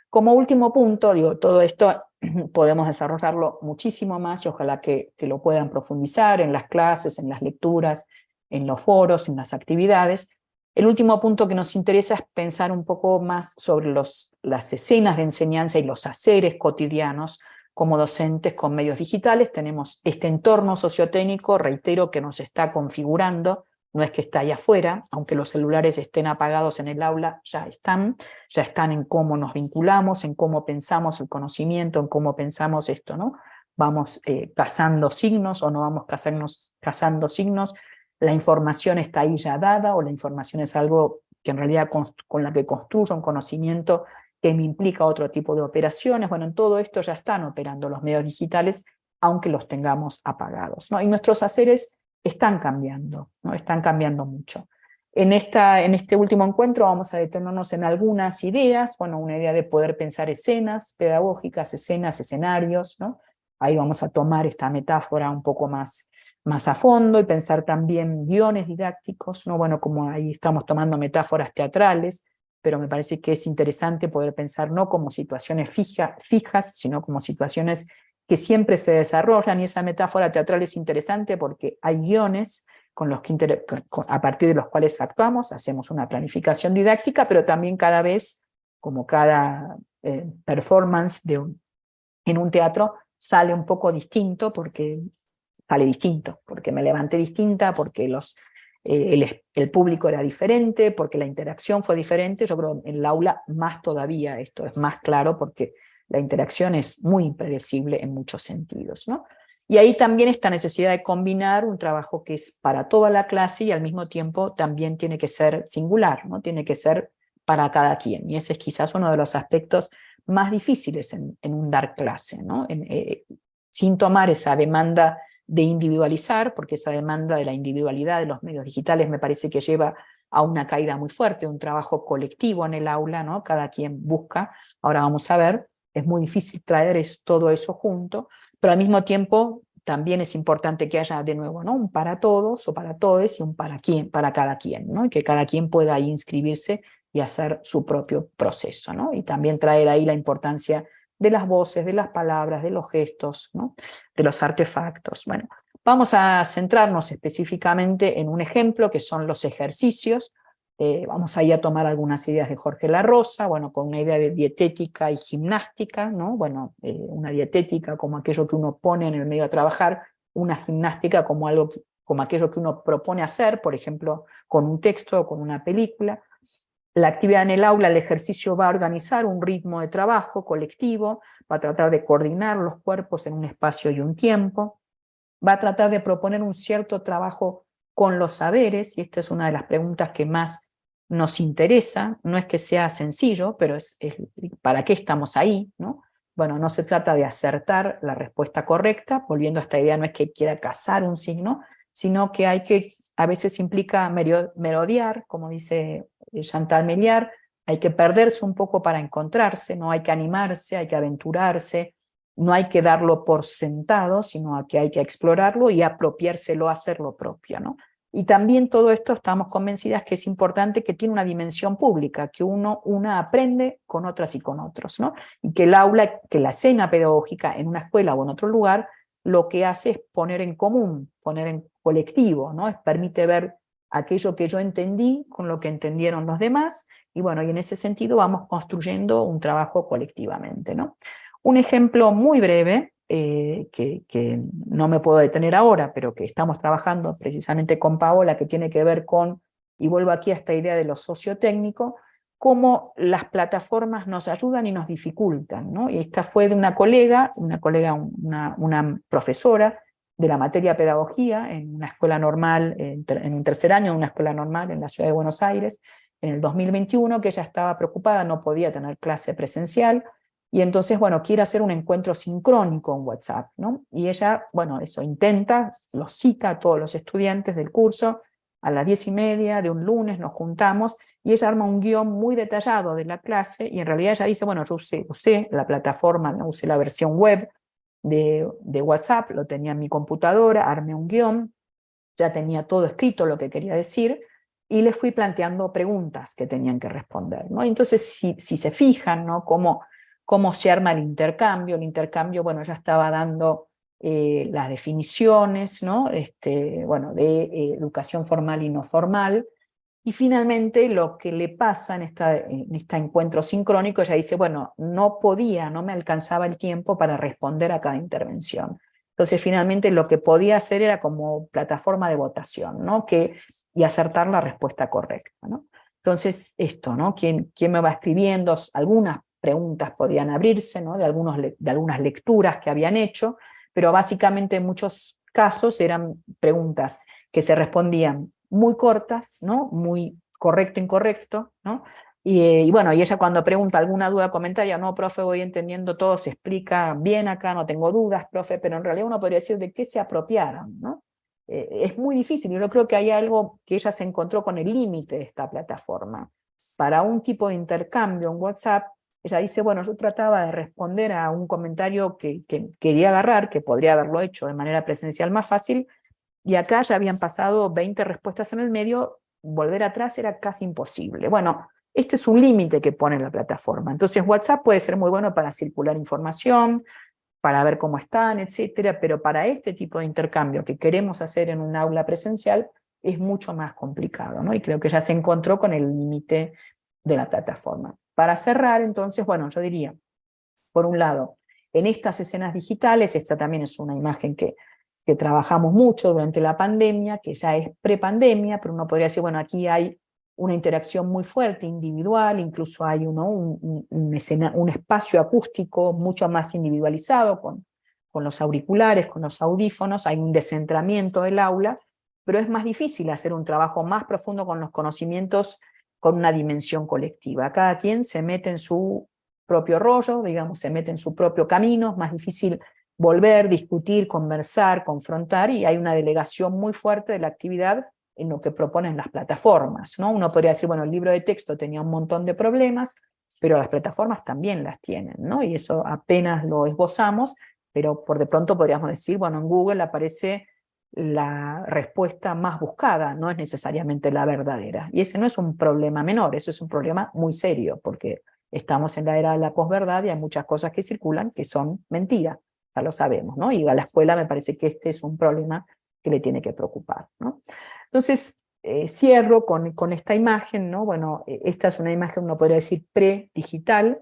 Como último punto, todo esto podemos desarrollarlo muchísimo más y ojalá que, que, lo puedan profundizar en las clases, en las lecturas, en los foros, en las actividades. El último punto que nos interesa es pensar un poco más sobre las escenas de enseñanza y los haceres cotidianos como docentes con medios digitales. Tenemos este entorno sociotécnico, reitero, que nos está configurando no es que está allá afuera, aunque los celulares estén apagados en el aula, ya están, ya están en cómo nos vinculamos, en cómo pensamos el conocimiento, en cómo pensamos esto, ¿no? Vamos eh, cazando signos o no vamos cazando signos, la información está ahí ya dada o la información es algo que en realidad con, la que construyo un conocimiento que me implica otro tipo de operaciones, bueno, en todo esto ya están operando los medios digitales, aunque los tengamos apagados, ¿no? Y nuestros haceres están cambiando, ¿no? están cambiando mucho. En, esta, en este último encuentro vamos a detenernos en algunas ideas, bueno, una idea de poder pensar escenas pedagógicas, escenas, escenarios, ¿no? Ahí vamos a tomar esta metáfora un poco más, más a fondo y pensar también guiones didácticos, ¿no? Bueno, como ahí estamos tomando metáforas teatrales, pero me parece que es interesante poder pensar no como situaciones fija, fijas, sino como situaciones que siempre se desarrollan, y esa metáfora teatral es interesante porque hay guiones con los que a partir de los cuales actuamos, hacemos una planificación didáctica, pero también cada vez, como cada eh, performance de en un teatro, sale un poco distinto, porque sale distinto, porque me levanté distinta, porque los, eh, el, el, público era diferente, porque la interacción fue diferente, yo creo en el aula más todavía esto es más claro, porque la interacción es muy impredecible en muchos sentidos. ¿no? Y ahí también esta necesidad de combinar un trabajo que es para toda la clase y al mismo tiempo también tiene que ser singular, ¿no? tiene que ser para cada quien. Y ese es quizás uno de los aspectos más difíciles en, un dar clase, ¿no? En, eh, sin tomar esa demanda de individualizar, porque esa demanda de la individualidad de los medios digitales me parece que lleva a una caída muy fuerte, un trabajo colectivo en el aula, ¿no? cada quien busca, ahora vamos a ver, es muy difícil traer todo eso junto, pero al mismo tiempo también es importante que haya de nuevo ¿no? un para todos o para todos y un para, quien, para cada quien, ¿no? y que cada quien pueda inscribirse y hacer su propio proceso, ¿no? y también traer ahí la importancia de las voces, de las palabras, de los gestos, de los artefactos. Bueno, vamos a centrarnos específicamente en un ejemplo que son los ejercicios. Eh, vamos ahí a tomar algunas ideas de Jorge La Rosa, bueno, con una idea de dietética y gimnástica, ¿no? Bueno, eh, una dietética como aquello que uno pone en el medio a trabajar, una gimnástica como algo como aquello que uno propone hacer, por ejemplo, con un texto o con una película, la actividad en el aula, el ejercicio va a organizar un ritmo de trabajo colectivo, va a tratar de coordinar los cuerpos en un espacio y un tiempo, va a tratar de proponer un cierto trabajo con los saberes, y esta es una de las preguntas que más nos interesa, no es que sea sencillo, pero es, ¿para qué estamos ahí? ¿no? Bueno, no se trata de acertar la respuesta correcta, volviendo a esta idea, no es que quiera cazar un signo, sino que hay que, a veces implica merodear, como dice Chantal Meliar, hay que perderse un poco para encontrarse, no hay que animarse, hay que aventurarse, no hay que darlo por sentado, sino que hay que explorarlo y apropiárselo, hacerlo propio. ¿no? Y también todo esto estamos convencidas que es importante que tiene una dimensión pública, que uno una aprende con otras y con otros, ¿no? y que el aula, que la escena pedagógica en una escuela o en otro lugar, lo que hace es poner en común, poner en colectivo, ¿no? es, permite ver aquello que yo entendí con lo que entendieron los demás, y bueno, y en ese sentido vamos construyendo un trabajo colectivamente. ¿no? Un ejemplo muy breve, eh, que, no me puedo detener ahora, pero que estamos trabajando precisamente con Paola, que tiene que ver con, y vuelvo aquí a esta idea de lo sociotécnico, cómo las plataformas nos ayudan y nos dificultan. ¿no? Y esta fue de una colega, una colega, una profesora, de la materia pedagogía en una escuela normal, en un tercer año, en una escuela normal en la ciudad de Buenos Aires, en el 2021, que ella estaba preocupada, no podía tener clase presencial, y entonces, bueno, quiere hacer un encuentro sincrónico en WhatsApp, ¿no? Y ella, bueno, eso intenta, lo cita a todos los estudiantes del curso, a las diez y media de un lunes nos juntamos, y ella arma un guion muy detallado de la clase, y en realidad ella dice, bueno, yo usé, usé la plataforma, usé la versión web, de, WhatsApp, lo tenía en mi computadora, armé un guion, ya tenía todo escrito lo que quería decir, y les fui planteando preguntas que tenían que responder. ¿no? Entonces, si, si se fijan, ¿no? Cómo, cómo se arma el intercambio, el intercambio, bueno, ya estaba dando eh, las definiciones, ¿no? Este, bueno, de eh, educación formal y no formal, y finalmente lo que le pasa en, esta, este encuentro sincrónico, ella dice, bueno, no podía, no me alcanzaba el tiempo para responder a cada intervención. Entonces finalmente lo que podía hacer era como plataforma de votación, ¿no? Que, y acertar la respuesta correcta. Entonces esto, ¿no? ¿Quién, ¿Quién me va escribiendo? Algunas preguntas podían abrirse, ¿no? De, algunos, de algunas lecturas que habían hecho, pero básicamente en muchos casos eran preguntas que se respondían muy cortas, ¿no? muy correcto, incorrecto, ¿no? Y, y, bueno, y ella cuando pregunta alguna duda, comentario, no, profe, voy entendiendo todo, se explica bien acá, no tengo dudas, profe, pero en realidad uno podría decir de qué se apropiaron, ¿no? Eh, es muy difícil, yo creo que hay algo que ella se encontró con el límite de esta plataforma. Para un tipo de intercambio en WhatsApp, ella dice, bueno, yo trataba de responder a un comentario que, que quería agarrar, que podría haberlo hecho de manera presencial más fácil, y acá ya habían pasado 20 respuestas en el medio, volver atrás era casi imposible. Bueno, este es un límite que pone la plataforma. Entonces WhatsApp puede ser muy bueno para circular información, para ver cómo están, etcétera, pero para este tipo de intercambio que queremos hacer en un aula presencial es mucho más complicado, ¿no? Y creo que ya se encontró con el límite de la plataforma. Para cerrar, entonces, bueno, yo diría, por un lado, en estas escenas digitales, esta también es una imagen que que trabajamos mucho durante la pandemia, que ya es prepandemia, pero uno podría decir, bueno, aquí hay una interacción muy fuerte, individual, incluso hay uno, un, un, espacio acústico mucho más individualizado, con, con los auriculares, con los audífonos, hay un descentramiento del aula, pero es más difícil hacer un trabajo más profundo con los conocimientos con una dimensión colectiva. Cada quien se mete en su propio rollo, digamos, se mete en su propio camino, es más difícil volver, discutir, conversar, confrontar, y hay una delegación muy fuerte de la actividad en lo que proponen las plataformas. ¿no? Uno podría decir, bueno, el libro de texto tenía un montón de problemas, pero las plataformas también las tienen, ¿no? y eso apenas lo esbozamos, pero por de pronto podríamos decir, bueno, en Google aparece la respuesta más buscada, no es necesariamente la verdadera. Y ese no es un problema menor, eso es un problema muy serio, porque estamos en la era de la posverdad y hay muchas cosas que circulan que son mentiras, ya lo sabemos, ¿no? Y a la escuela me parece que este es un problema que le tiene que preocupar, ¿no? Entonces, eh, cierro con, con, esta imagen, ¿no? Bueno, e, esta es una imagen, uno podría decir, pre-digital,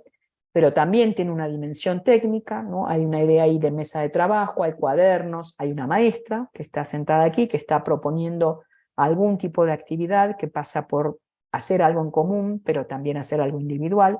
pero también tiene una dimensión técnica, ¿no? hay una idea ahí de mesa de trabajo, hay cuadernos, hay una maestra que está sentada aquí, que está proponiendo algún tipo de actividad que pasa por hacer algo en común, pero también hacer algo individual.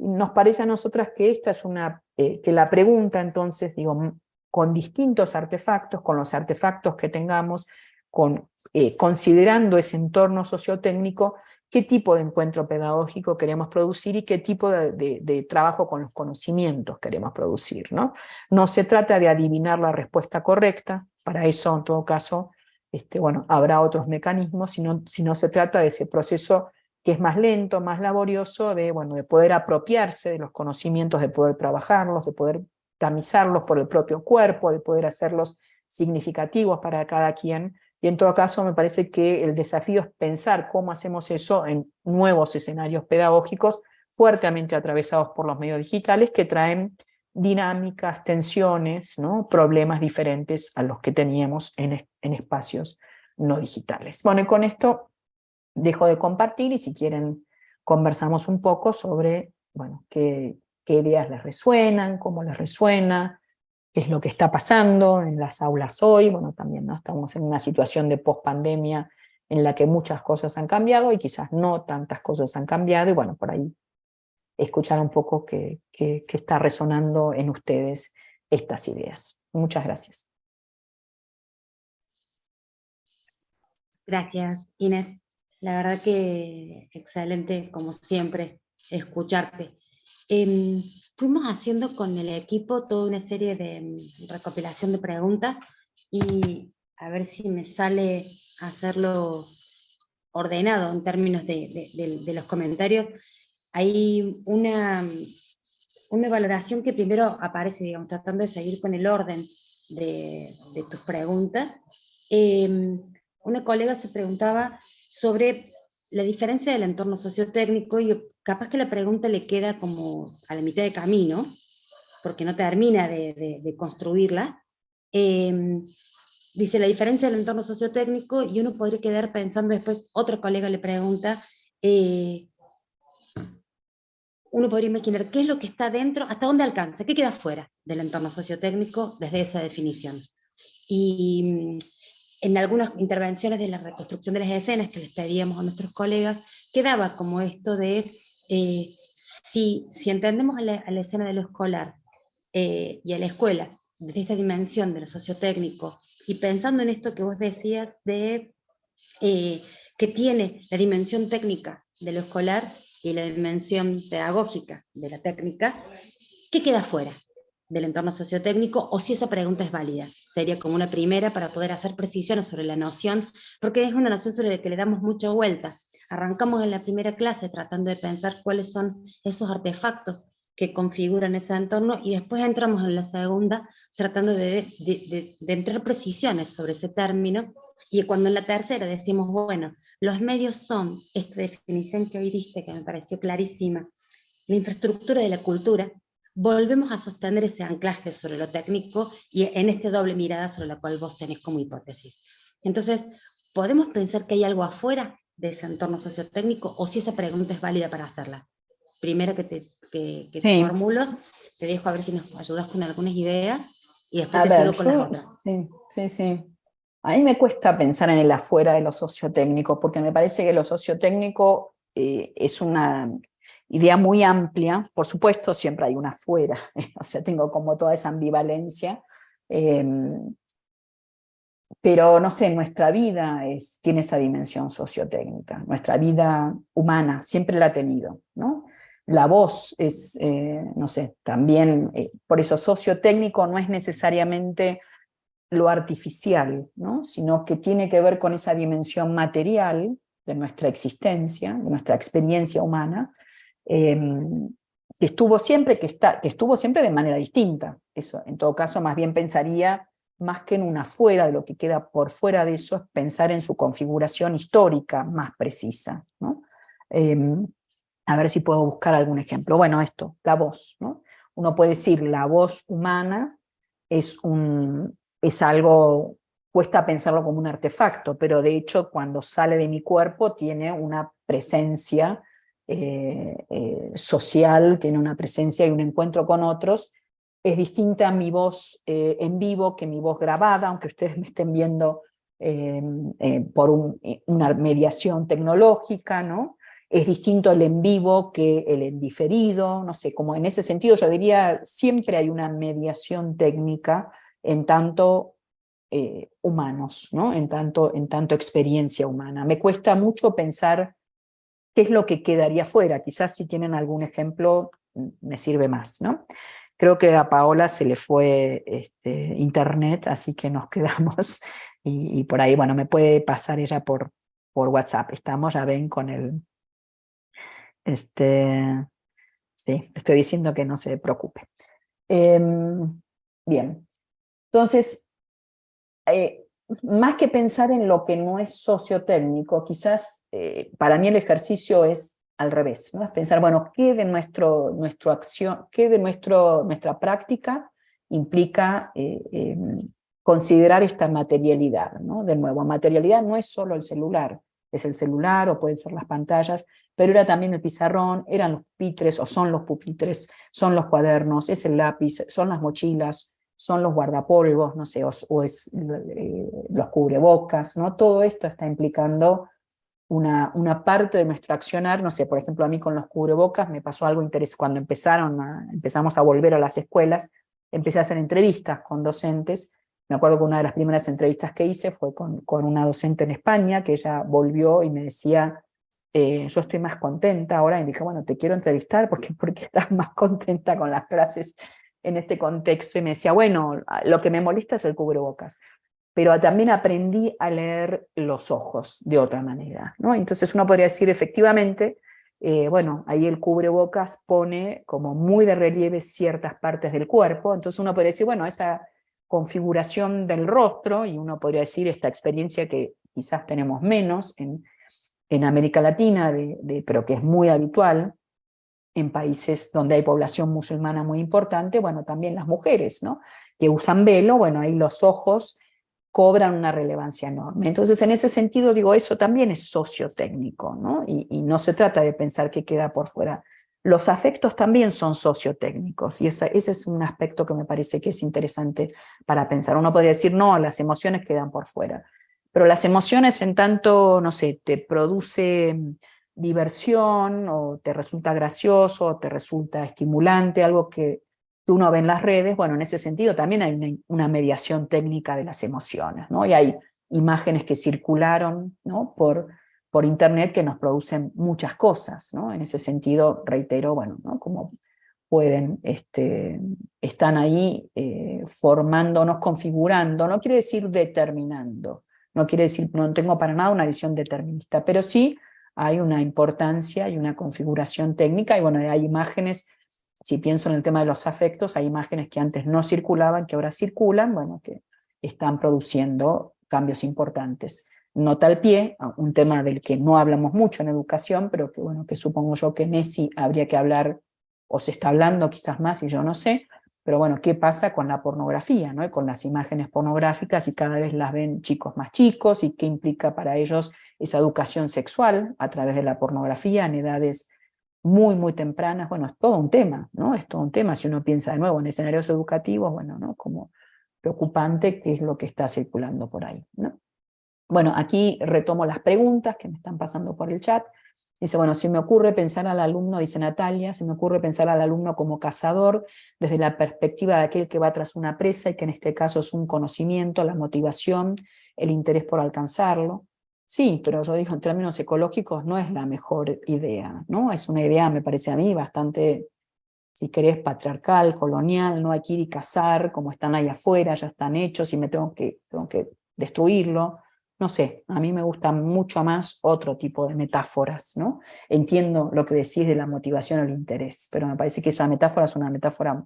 Nos parece a nosotras que esta es una, eh, que la pregunta entonces, digo, con distintos artefactos, con los artefactos que tengamos, con, eh, considerando ese entorno sociotécnico, qué tipo de encuentro pedagógico queremos producir y qué tipo de, trabajo con los conocimientos queremos producir. ¿no? no se trata de adivinar la respuesta correcta, para eso en todo caso este, bueno, habrá otros mecanismos, sino, sino se trata de ese proceso que es más lento, más laborioso, de, bueno, de poder apropiarse de los conocimientos, de poder trabajarlos, de poder tamizarlos por el propio cuerpo, de poder hacerlos significativos para cada quien, y en todo caso me parece que el desafío es pensar cómo hacemos eso en nuevos escenarios pedagógicos fuertemente atravesados por los medios digitales que traen dinámicas, tensiones, ¿no? problemas diferentes a los que teníamos en, en espacios no digitales. Bueno, y con esto dejo de compartir y si quieren conversamos un poco sobre bueno, qué, qué ideas les resuenan, cómo les resuena, qué es lo que está pasando en las aulas hoy, bueno, también ¿no? estamos en una situación de pospandemia en la que muchas cosas han cambiado y quizás no tantas cosas han cambiado, y bueno, por ahí escuchar un poco qué, está resonando en ustedes estas ideas. Muchas gracias. Gracias, Inés. La verdad que excelente, como siempre, escucharte. Em, fuimos haciendo con el equipo toda una serie de mm, recopilación de preguntas y a ver si me sale hacerlo ordenado en términos de, los comentarios. Hay una, una valoración que primero aparece, digamos, tratando de seguir con el orden de, tus preguntas. Em, una colega se preguntaba sobre la diferencia del entorno sociotécnico y capaz que la pregunta le queda como a la mitad de camino, porque no termina de, construirla, em, dice la diferencia del entorno sociotécnico y uno podría quedar pensando después, otro colega le pregunta, eh, uno podría imaginar qué es lo que está dentro, hasta dónde alcanza, qué queda fuera del entorno sociotécnico desde esa definición. Y en algunas intervenciones de la reconstrucción de las escenas que les pedíamos a nuestros colegas, quedaba como esto de eh, si, si, entendemos a la, escena de lo escolar eh, y a la escuela desde esta dimensión de lo sociotécnico, y pensando en esto que vos decías de eh, que tiene la dimensión técnica de lo escolar y la dimensión pedagógica de la técnica, ¿qué queda fuera del entorno sociotécnico? O si esa pregunta es válida. Sería como una primera para poder hacer precisiones sobre la noción, porque es una noción sobre la que le damos mucha vuelta. Arrancamos en la primera clase tratando de pensar cuáles son esos artefactos que configuran ese entorno y después entramos en la segunda tratando de, entrar precisiones sobre ese término y cuando en la tercera decimos, bueno, los medios son, esta definición que hoy diste que me pareció clarísima, la infraestructura de la cultura, volvemos a sostener ese anclaje sobre lo técnico y en este doble mirada sobre la cual vos tenés como hipótesis. Entonces, ¿podemos pensar que hay algo afuera de ese entorno sociotécnico o si esa pregunta es válida para hacerla. Primero que te, que, formulo, te dejo a ver si nos ayudas con algunas ideas y después te sigo con las otras. Sí, sí, sí. A mí me cuesta pensar en el afuera de lo sociotécnico, porque me parece que lo sociotécnico eh, es una idea muy amplia, por supuesto siempre hay una afuera, o sea, tengo como toda esa ambivalencia, eh, pero no sé, nuestra vida tiene esa dimensión sociotécnica, nuestra vida humana siempre la ha tenido, ¿no? la voz es, eh, no sé, también, eh, por eso sociotécnico no es necesariamente lo artificial, ¿no? sino que tiene que ver con esa dimensión material de nuestra existencia, de nuestra experiencia humana, em, que estuvo siempre, que, está, que estuvo siempre de manera distinta. Eso, en todo caso, más bien pensaría, más que en una fuera, de lo que queda por fuera de eso, es pensar en su configuración histórica más precisa. ¿no? Em, a ver si puedo buscar algún ejemplo. Bueno, esto, la voz. ¿no? Uno puede decir la voz humana es, un, es algo, cuesta pensarlo como un artefacto, pero de hecho cuando sale de mi cuerpo tiene una presencia eh, eh, social, tiene una presencia y un encuentro con otros, es distinta a mi voz eh, en vivo que mi voz grabada, aunque ustedes me estén viendo por una mediación tecnológica, ¿no? es distinto el en vivo que el en diferido, no sé, como en ese sentido yo diría, siempre hay una mediación técnica en tanto humanos, ¿no? en, tanto, en tanto experiencia humana. Me cuesta mucho pensar qué es lo que quedaría fuera, quizás si tienen algún ejemplo me sirve más. ¿no? Creo que a Paola se le fue este, internet, así que nos quedamos, y, y, por ahí, bueno, me puede pasar ella por, por WhatsApp, estamos, ya ven, con el, este, sí, estoy diciendo que no se preocupe. Em, bien, entonces, eh, más que pensar en lo que no es sociotécnico, quizás eh, para mí el ejercicio es al revés, ¿no? es pensar, bueno, ¿qué de, nuestro, nuestro acción, qué de nuestro, nuestra práctica implica eh, em, considerar esta materialidad? ¿no? De nuevo, materialidad no es solo el celular, es el celular o pueden ser las pantallas, pero era también el pizarrón, eran los pupitres o son los pupitres, son los cuadernos, es el lápiz, son las mochilas, son los guardapolvos, no sé, o, es eh, los cubrebocas, ¿no? Todo esto está implicando una, una parte de nuestro accionar, no sé, por ejemplo a mí con los cubrebocas me pasó algo interesante, cuando empezaron empezamos a volver a las escuelas, empecé a hacer entrevistas con docentes, me acuerdo que una de las primeras entrevistas que hice fue con, con una docente en España, que ella volvió y me decía, eh, yo estoy más contenta ahora, y dije, bueno, te quiero entrevistar porque, porque estás más contenta con las clases en este contexto, y me decía, bueno, lo que me molesta es el cubrebocas, pero también aprendí a leer los ojos de otra manera, ¿no? Entonces uno podría decir, efectivamente, eh, bueno, ahí el cubrebocas pone como muy de relieve ciertas partes del cuerpo, entonces uno podría decir, bueno, esa configuración del rostro, y uno podría decir esta experiencia que quizás tenemos menos en en América Latina, de, pero que es muy habitual, en países donde hay población musulmana muy importante, bueno, también las mujeres, ¿no? Que usan velo, bueno, ahí los ojos cobran una relevancia enorme. Entonces, en ese sentido, digo, eso también es sociotécnico, ¿no? Y, no se trata de pensar que queda por fuera. Los afectos también son sociotécnicos, y ese es un aspecto que me parece que es interesante para pensar. Uno podría decir, no, las emociones quedan por fuera. Pero las emociones en tanto, no sé, te produce diversión, o te resulta gracioso, o te resulta estimulante, algo que, uno ve en las redes, bueno, en ese sentido también hay una, mediación técnica de las emociones, ¿no? Y hay imágenes que circularon ¿no? por, por internet que nos producen muchas cosas, ¿no? En ese sentido, reitero, bueno, ¿no? Como pueden, este, están ahí eh, formándonos, configurando, no quiere decir determinando, no quiere decir, no tengo para nada una visión determinista, pero sí hay una importancia y una configuración técnica, y bueno, hay imágenes, si pienso en el tema de los afectos, hay imágenes que antes no circulaban, que ahora circulan, bueno, que están produciendo cambios importantes. Nota al pie, un tema del que no hablamos mucho en educación, pero que bueno, que supongo yo que en ESI habría que hablar, o se está hablando quizás más, y yo no sé, pero bueno, ¿qué pasa con la pornografía, ¿no? con las imágenes pornográficas y cada vez las ven chicos más chicos y qué implica para ellos esa educación sexual a través de la pornografía en edades muy, muy tempranas? Bueno, es todo un tema, ¿no? Es todo un tema si uno piensa de nuevo en escenarios educativos, bueno, ¿no? Como preocupante qué es lo que está circulando por ahí, ¿no? Bueno, aquí retomo las preguntas que me están pasando por el chat. Dice, bueno, si me ocurre pensar al alumno, dice Natalia, se me ocurre pensar al alumno como cazador desde la perspectiva de aquel que va tras una presa y que en este caso es un conocimiento, la motivación, el interés por alcanzarlo. Sí, pero yo digo, en términos ecológicos no es la mejor idea, ¿no? Es una idea, me parece a mí, bastante, si querés, patriarcal, colonial, no hay que ir y cazar, como están ahí afuera, ya están hechos y me tengo que, tengo que destruirlo. No sé, a mí me gusta mucho más otro tipo de metáforas, ¿no? Entiendo lo que decís de la motivación o el interés, pero me parece que esa metáfora es una metáfora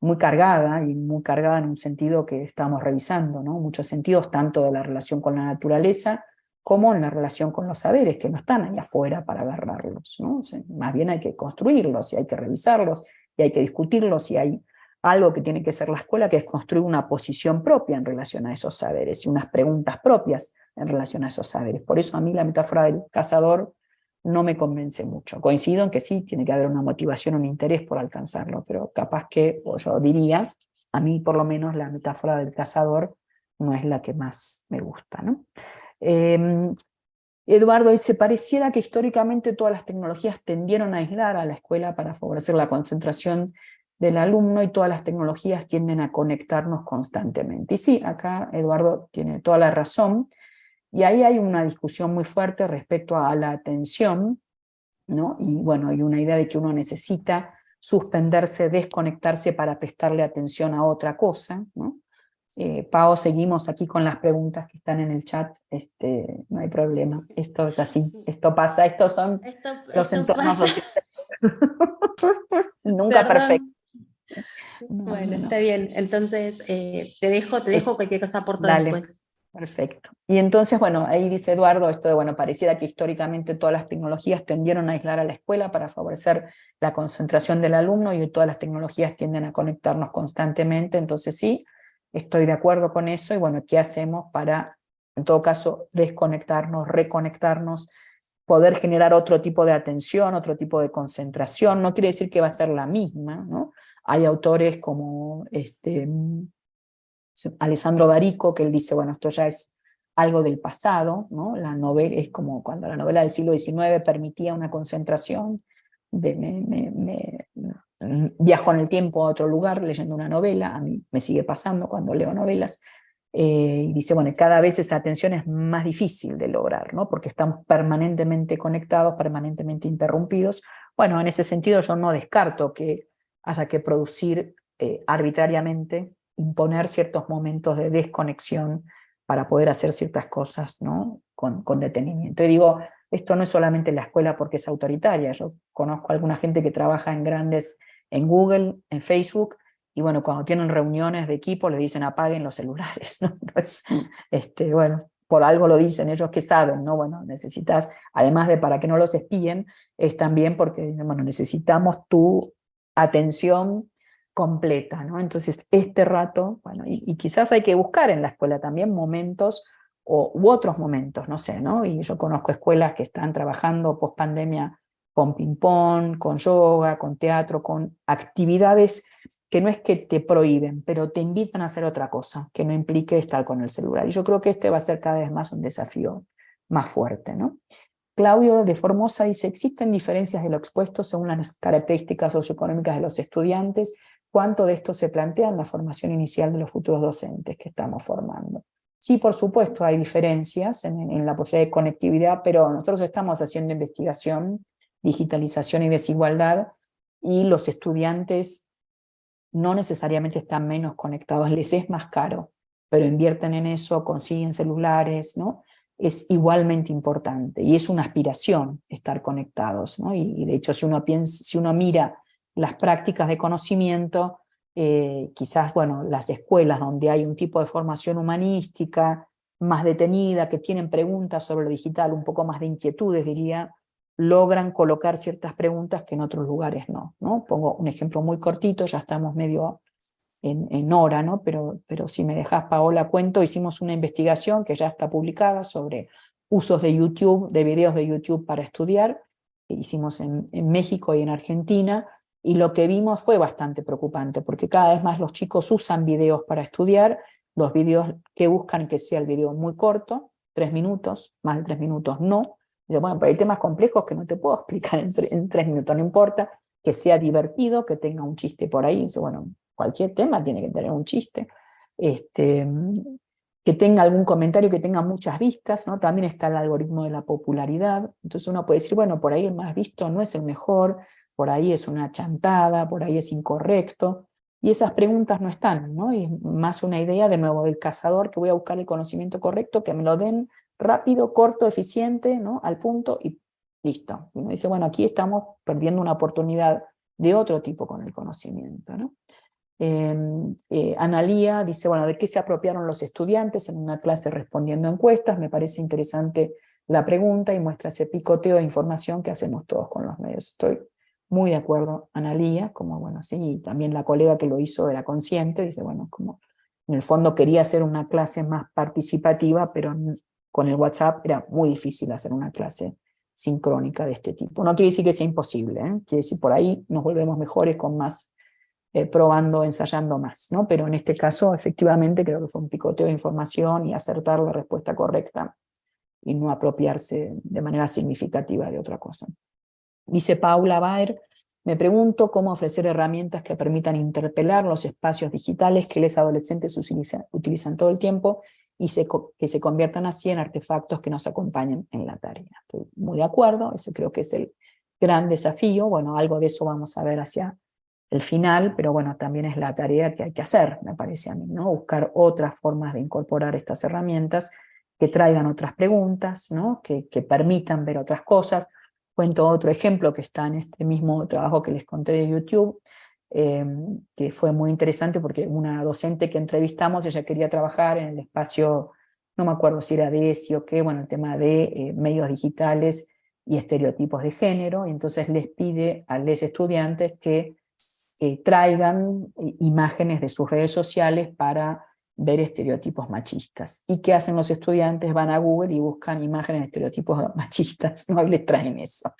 muy cargada, y muy cargada en un sentido que estamos revisando, ¿no? muchos sentidos, tanto de la relación con la naturaleza, como en la relación con los saberes, que no están ahí afuera para agarrarlos, ¿no? más bien hay que construirlos, y hay que revisarlos, y hay que discutirlos, y hay algo que tiene que ser la escuela, que es construir una posición propia en relación a esos saberes, y unas preguntas propias en relación a esos saberes. Por eso a mí la metáfora del cazador no me convence mucho. Coincido en que sí, tiene que haber una motivación, un interés por alcanzarlo, pero capaz que, o yo diría, a mí por lo menos la metáfora del cazador no es la que más me gusta. ¿no? Em, Eduardo dice, pareciera que históricamente todas las tecnologías tendieron a aislar a la escuela para favorecer la concentración del alumno y todas las tecnologías tienden a conectarnos constantemente. Y sí, acá Eduardo tiene toda la razón, y ahí hay una discusión muy fuerte respecto a la atención, ¿no? y bueno, hay una idea de que uno necesita suspenderse, desconectarse para prestarle atención a otra cosa, ¿no? Eh, Pau, seguimos aquí con las preguntas que están en el chat, este, no hay problema, esto es así, esto pasa, estos son los entornos sociales. Nunca perfecto. bueno, está bien, entonces eh, te dejo, te dejo cualquier cosa por todo después. Perfecto. Y entonces, bueno, ahí dice Eduardo, esto de, bueno, pareciera que históricamente todas las tecnologías tendieron a aislar a la escuela para favorecer la concentración del alumno y todas las tecnologías tienden a conectarnos constantemente, entonces sí, Estoy de acuerdo con eso y bueno, ¿qué hacemos para, en todo caso, desconectarnos, reconectarnos, poder generar otro tipo de atención, otro tipo de concentración? No quiere decir que va a ser la misma, ¿no? Hay autores como este, Alessandro Barico, que él dice, bueno, esto ya es algo del pasado, ¿no? La novela es como cuando la novela del siglo XIX permitía una concentración, de, viajo en el tiempo a otro lugar leyendo una novela, a mí me sigue pasando cuando leo novelas, eh, y dice, bueno, cada vez esa atención es más difícil de lograr, ¿no? porque estamos permanentemente conectados, permanentemente interrumpidos. Bueno, en ese sentido yo no descarto que haya que producir eh, arbitrariamente, imponer ciertos momentos de desconexión para poder hacer ciertas cosas ¿no? con, con detenimiento. Y digo, esto no es solamente la escuela porque es autoritaria, yo conozco a alguna gente que trabaja en grandes, en Google, en Facebook, y bueno, cuando tienen reuniones de equipo le dicen apaguen los celulares, ¿no? Pues, este, bueno, por algo lo dicen ellos que saben, ¿no? Bueno, necesitas, además de para que no los espíen, es también porque, bueno, necesitamos tu atención completa, ¿no? Entonces, este rato, bueno, y, y quizás hay que buscar en la escuela también momentos o, u otros momentos, no sé, ¿no? Y yo conozco escuelas que están trabajando post pandemia con ping-pong, con yoga, con teatro, con actividades que no es que te prohíben, pero te invitan a hacer otra cosa, que no implique estar con el celular. Y yo creo que este va a ser cada vez más un desafío más fuerte, ¿no? Claudio de Formosa dice, ¿existen diferencias de lo expuesto según las características socioeconómicas de los estudiantes? ¿Cuánto de esto se plantea en la formación inicial de los futuros docentes que estamos formando? Sí, por supuesto, hay diferencias en, la posibilidad de conectividad, pero nosotros estamos haciendo investigación, digitalización y desigualdad, y los estudiantes no necesariamente están menos conectados, les es más caro, pero invierten en eso, consiguen celulares, ¿no? es igualmente importante, y es una aspiración estar conectados, ¿no? y, de hecho si uno, piensa, si uno mira las prácticas de conocimiento, eh, quizás bueno, las escuelas donde hay un tipo de formación humanística más detenida, que tienen preguntas sobre lo digital, un poco más de inquietudes diría, logran colocar ciertas preguntas que en otros lugares no. ¿no? Pongo un ejemplo muy cortito, ya estamos medio en, en hora, ¿no? pero, pero si me dejas Paola cuento, hicimos una investigación que ya está publicada sobre usos de YouTube, de videos de YouTube para estudiar, que hicimos en, en México y en Argentina, y lo que vimos fue bastante preocupante, porque cada vez más los chicos usan videos para estudiar, los videos que buscan que sea el video muy corto, tres minutos, más de tres minutos no. Dice, bueno, pero hay temas complejos que no te puedo explicar en, tres minutos, no importa, que sea divertido, que tenga un chiste por ahí. Dice, bueno, cualquier tema tiene que tener un chiste. Este, que tenga algún comentario que tenga muchas vistas, ¿no? también está el algoritmo de la popularidad, entonces uno puede decir, bueno, por ahí el más visto no es el mejor, por ahí es una chantada, por ahí es incorrecto, y esas preguntas no están, ¿no? y es más una idea de nuevo del cazador que voy a buscar el conocimiento correcto, que me lo den rápido, corto, eficiente, ¿no? al punto y listo. Y uno dice, bueno, aquí estamos perdiendo una oportunidad de otro tipo con el conocimiento. ¿no? Em, eh, Analía dice, bueno, ¿de qué se apropiaron los estudiantes en una clase respondiendo encuestas? Me parece interesante la pregunta y muestra ese picoteo de información que hacemos todos con los medios. Estoy muy de acuerdo, Analía, como bueno, sí, y también la colega que lo hizo era consciente, dice, bueno, como en el fondo quería hacer una clase más participativa, pero con el WhatsApp era muy difícil hacer una clase sincrónica de este tipo. No quiere decir que sea imposible, ¿eh? quiere decir por ahí nos volvemos mejores con más eh, probando, ensayando más, ¿no? Pero en este caso, efectivamente, creo que fue un picoteo de información y acertar la respuesta correcta y no apropiarse de manera significativa de otra cosa. Dice Paula Baer, me pregunto cómo ofrecer herramientas que permitan interpelar los espacios digitales que los adolescentes utilizan, todo el tiempo y que se conviertan así en artefactos que nos acompañen en la tarea. Estoy muy de acuerdo, ese creo que es el gran desafío, bueno, algo de eso vamos a ver hacia el final, pero bueno, también es la tarea que hay que hacer, me parece a mí, ¿no? Buscar otras formas de incorporar estas herramientas que traigan otras preguntas, ¿no? Que, que permitan ver otras cosas. Cuento otro ejemplo que está en este mismo trabajo que les conté de YouTube, em, que fue muy interesante porque una docente que entrevistamos, ella quería trabajar en el espacio, no me acuerdo si era de ESI o qué, bueno, el tema de eh, medios digitales y estereotipos de género, y entonces les pide a los estudiantes que traigan imágenes de sus redes sociales para ver estereotipos machistas. ¿Y qué hacen los estudiantes? Van a Google y buscan imágenes de estereotipos machistas, no les traen eso.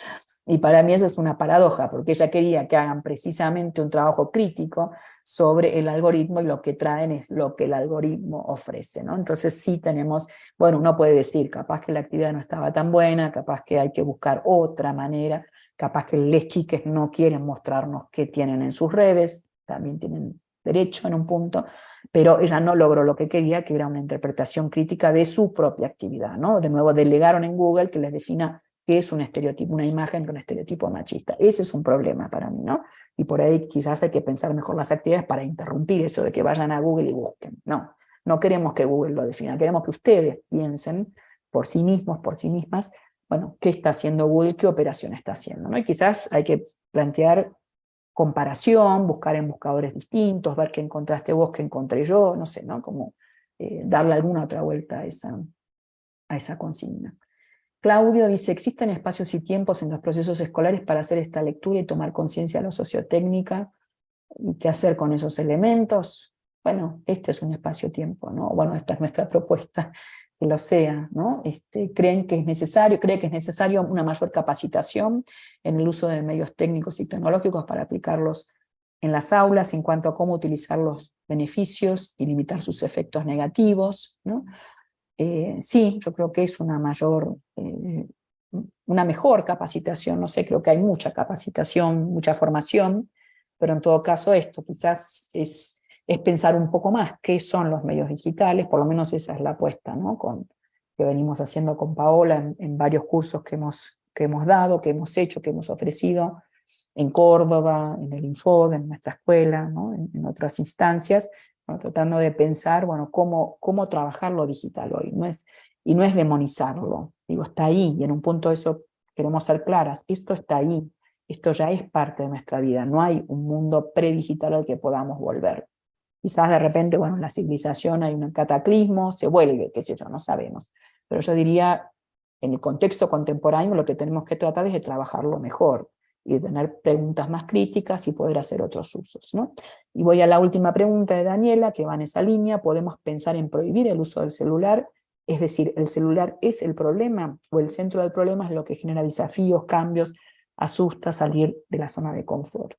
Y para mí eso es una paradoja, porque ella quería que hagan precisamente un trabajo crítico sobre el algoritmo y lo que traen es lo que el algoritmo ofrece. ¿no? Entonces sí tenemos, bueno, uno puede decir, capaz que la actividad no estaba tan buena, capaz que hay que buscar otra manera, capaz que les chiques no quieren mostrarnos qué tienen en sus redes, también tienen derecho en un punto, pero ella no logró lo que quería, que era una interpretación crítica de su propia actividad. ¿no? De nuevo delegaron en Google que les defina qué es un estereotipo, una imagen con estereotipo machista. Ese es un problema para mí, ¿no? Y por ahí quizás hay que pensar mejor las actividades para interrumpir eso de que vayan a Google y busquen. No, no queremos que Google lo defina, queremos que ustedes piensen por sí mismos, por sí mismas, bueno, ¿qué está haciendo Google? ¿Qué operación está haciendo? ¿no? Y quizás hay que plantear comparación, buscar en buscadores distintos, ver qué encontraste vos, qué encontré yo, no sé, ¿no? Como eh, darle alguna otra vuelta a esa, a esa consigna. Claudio dice, ¿existen espacios y tiempos en los procesos escolares para hacer esta lectura y tomar conciencia de lo sociotécnica? ¿Y qué hacer con esos elementos? Bueno, este es un espacio-tiempo, ¿no? Bueno, esta es nuestra propuesta que lo sea, ¿no? Este, creen que es necesario, cree que es necesario una mayor capacitación en el uso de medios técnicos y tecnológicos para aplicarlos en las aulas en cuanto a cómo utilizar los beneficios y limitar sus efectos negativos, ¿no? Eh, sí, yo creo que es una mayor, eh, una mejor capacitación, no sé, creo que hay mucha capacitación, mucha formación, pero en todo caso esto quizás es es pensar un poco más qué son los medios digitales, por lo menos esa es la apuesta ¿no? con, que venimos haciendo con Paola en, varios cursos que hemos, que hemos dado, que hemos hecho, que hemos ofrecido en Córdoba, en el Infod, en nuestra escuela, ¿no? en, otras instancias, tratando de pensar bueno, cómo, cómo trabajar lo digital hoy, no es, y no es demonizarlo, digo, está ahí, y en un punto eso queremos ser claras, esto está ahí, esto ya es parte de nuestra vida, no hay un mundo predigital al que podamos volver. Quizás de repente, bueno, en la civilización hay un cataclismo, se vuelve, qué sé yo, no sabemos. Pero yo diría, en el contexto contemporáneo lo que tenemos que tratar es de trabajarlo mejor y de tener preguntas más críticas y poder hacer otros usos. ¿no? Y voy a la última pregunta de Daniela, que va en esa línea, ¿podemos pensar en prohibir el uso del celular? Es decir, ¿el celular es el problema o el centro del problema es lo que genera desafíos, cambios, asusta salir de la zona de confort?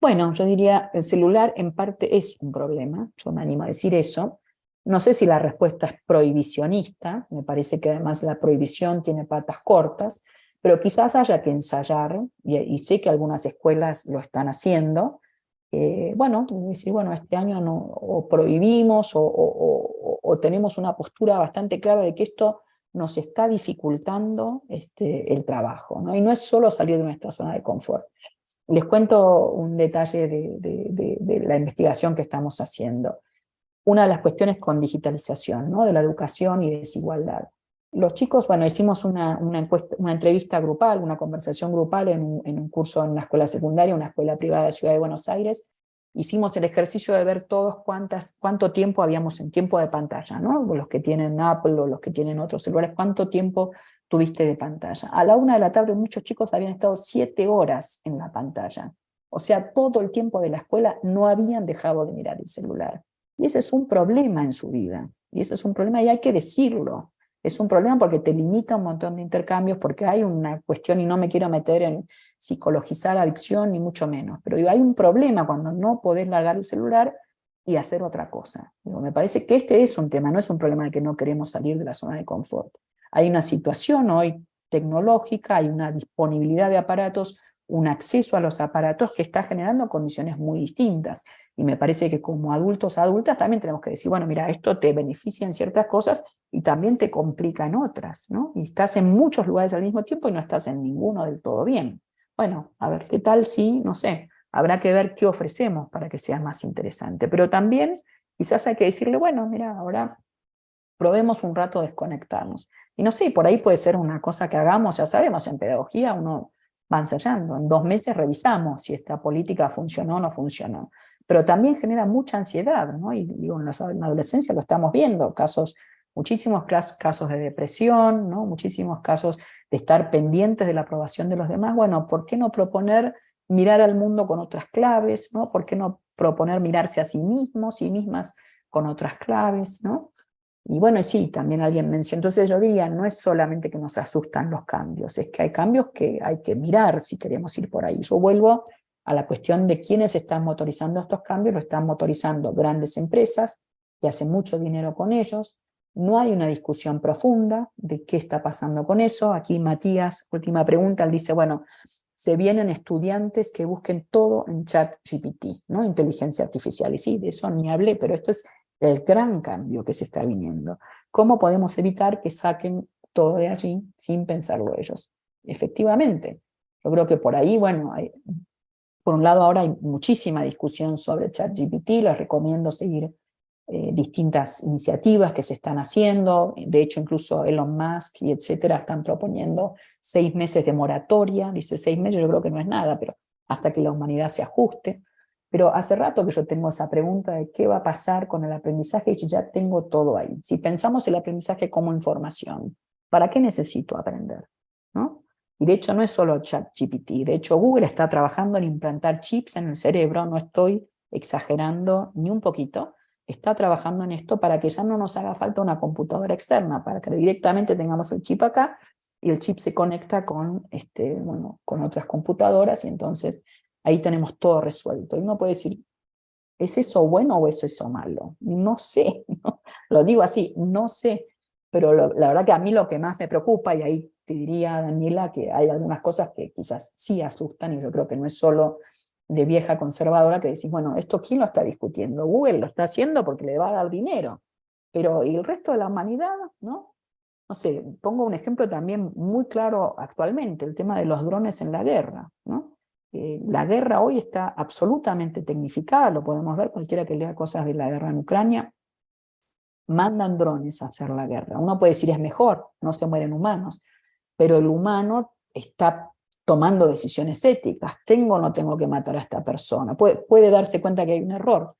Bueno, yo diría, el celular en parte es un problema, yo me animo a decir eso. No sé si la respuesta es prohibicionista, me parece que además la prohibición tiene patas cortas, pero quizás haya que ensayar, y, sé que algunas escuelas lo están haciendo, bueno, decir, bueno, este año no, o prohibimos o, tenemos una postura bastante clara de que esto nos está dificultando este, el trabajo, y no es solo salir de nuestra zona de confort. Les cuento un detalle de, la investigación que estamos haciendo. Una de las cuestiones con digitalización, ¿no? de la educación y desigualdad. Los chicos, bueno, hicimos una, entrevista grupal, una conversación grupal en un, curso en una escuela secundaria, una escuela privada de Ciudad de Buenos Aires, hicimos el ejercicio de ver todos cuánto tiempo habíamos en tiempo de pantalla, ¿no? los que tienen Apple o los que tienen otros celulares, cuánto tiempo tuviste de pantalla. A la una de la tarde muchos chicos habían estado siete horas en la pantalla. O sea, todo el tiempo de la escuela no habían dejado de mirar el celular. Y ese es un problema en su vida. Y ese es un problema y hay que decirlo. Es un problema porque te limita un montón de intercambios, porque hay una cuestión, y no me quiero meter en psicologizar adicción, ni mucho menos, pero hay un problema cuando no podés largar el celular y hacer otra cosa. me parece que este es un tema, no es un problema de que no queremos salir de la zona de confort. Hay una situación hoy tecnológica, hay una disponibilidad de aparatos, un acceso a los aparatos que está generando condiciones muy distintas. Y me parece que como adultos, adultas, también tenemos que decir, bueno, mira, esto te beneficia en ciertas cosas y también te complica en otras, ¿no? Y estás en muchos lugares al mismo tiempo y no estás en ninguno del todo bien. Bueno, a ver, ¿qué tal si, no sé, habrá que ver qué ofrecemos para que sea más interesante. Pero también quizás hay que decirle, bueno, mira, ahora probemos un rato desconectarnos. Y no sé, por ahí puede ser una cosa que hagamos, ya sabemos, en pedagogía uno va ensayando, en dos meses revisamos si esta política funcionó o no funcionó. Pero también genera mucha ansiedad, ¿no? Y digo, en la adolescencia lo estamos viendo, casos muchísimos casos de depresión, ¿no? muchísimos casos de estar pendientes de la aprobación de los demás. Bueno, ¿por qué no proponer mirar al mundo con otras claves? ¿no? ¿Por qué no proponer mirarse a sí mismos, sí mismas con otras claves? ¿no? Y bueno, sí, también alguien mencionó, entonces yo diría, no es solamente que nos asustan los cambios, es que hay cambios que hay que mirar si queremos ir por ahí. Yo vuelvo a la cuestión de quiénes están motorizando estos cambios, lo están motorizando grandes empresas, que hacen mucho dinero con ellos, no hay una discusión profunda de qué está pasando con eso. Aquí Matías, última pregunta, él dice, bueno, se vienen estudiantes que busquen todo en chat GPT, ¿no? inteligencia artificial. Y sí, de eso ni hablé, pero esto es el gran cambio que se está viniendo. ¿Cómo podemos evitar que saquen todo de allí sin pensarlo ellos? Efectivamente, yo creo que por ahí, bueno, hay, por un lado ahora hay muchísima discusión sobre ChatGPT, les recomiendo seguir eh, distintas iniciativas que se están haciendo, de hecho incluso Elon Musk y etcétera están proponiendo seis meses de moratoria, dice seis meses, yo creo que no es nada, pero hasta que la humanidad se ajuste. Pero hace rato que yo tengo esa pregunta de qué va a pasar con el aprendizaje, y ya tengo todo ahí. Si pensamos el aprendizaje como información, ¿para qué necesito aprender? ¿No? Y de hecho no es solo ChatGPT, de hecho Google está trabajando en implantar chips en el cerebro, no estoy exagerando ni un poquito, está trabajando en esto para que ya no nos haga falta una computadora externa, para que directamente tengamos el chip acá y el chip se conecta con, este, bueno, con otras computadoras y entonces ahí tenemos todo resuelto. Y uno puede decir, ¿es eso bueno o es eso malo? No sé, lo digo así, no sé, pero la verdad que a mí lo que más me preocupa, y ahí te diría, Daniela, que hay algunas cosas que quizás sí asustan, y yo creo que no es solo de vieja conservadora que decís, bueno, ¿esto quién lo está discutiendo? Google lo está haciendo porque le va a dar dinero, pero ¿y el resto de la humanidad? ¿no? No sé, pongo un ejemplo también muy claro actualmente, el tema de los drones en la guerra. ¿no? Eh, la guerra hoy está absolutamente tecnificada, lo podemos ver cualquiera que lea cosas de la guerra en Ucrania, mandan drones a hacer la guerra. Uno puede decir es mejor, no se mueren humanos, pero el humano está tomando decisiones éticas. ¿Tengo o no tengo que matar a esta persona? Puede, darse cuenta que hay un error.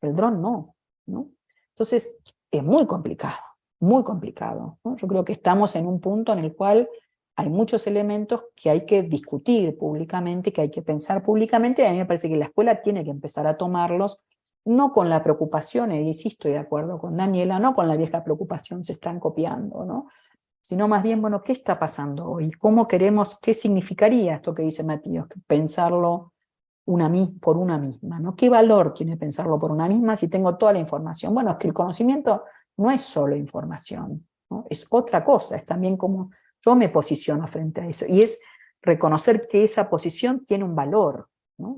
El dron no, no. Entonces, es muy complicado, muy complicado. Yo creo que estamos en un punto en el cual hay muchos elementos que hay que discutir públicamente, que hay que pensar públicamente, y a mí me parece que la escuela tiene que empezar a tomarlos, no con la preocupación, y sí estoy de acuerdo con Daniela, no con la vieja preocupación, se están copiando, ¿no? sino más bien, bueno, ¿qué está pasando hoy? ¿Cómo queremos, qué significaría esto que dice Matías, pensarlo una, por una misma? ¿no? ¿Qué valor tiene pensarlo por una misma si tengo toda la información? Bueno, es que el conocimiento no es solo información, es otra cosa, es también como yo me posiciono frente a eso, y es reconocer que esa posición tiene un valor,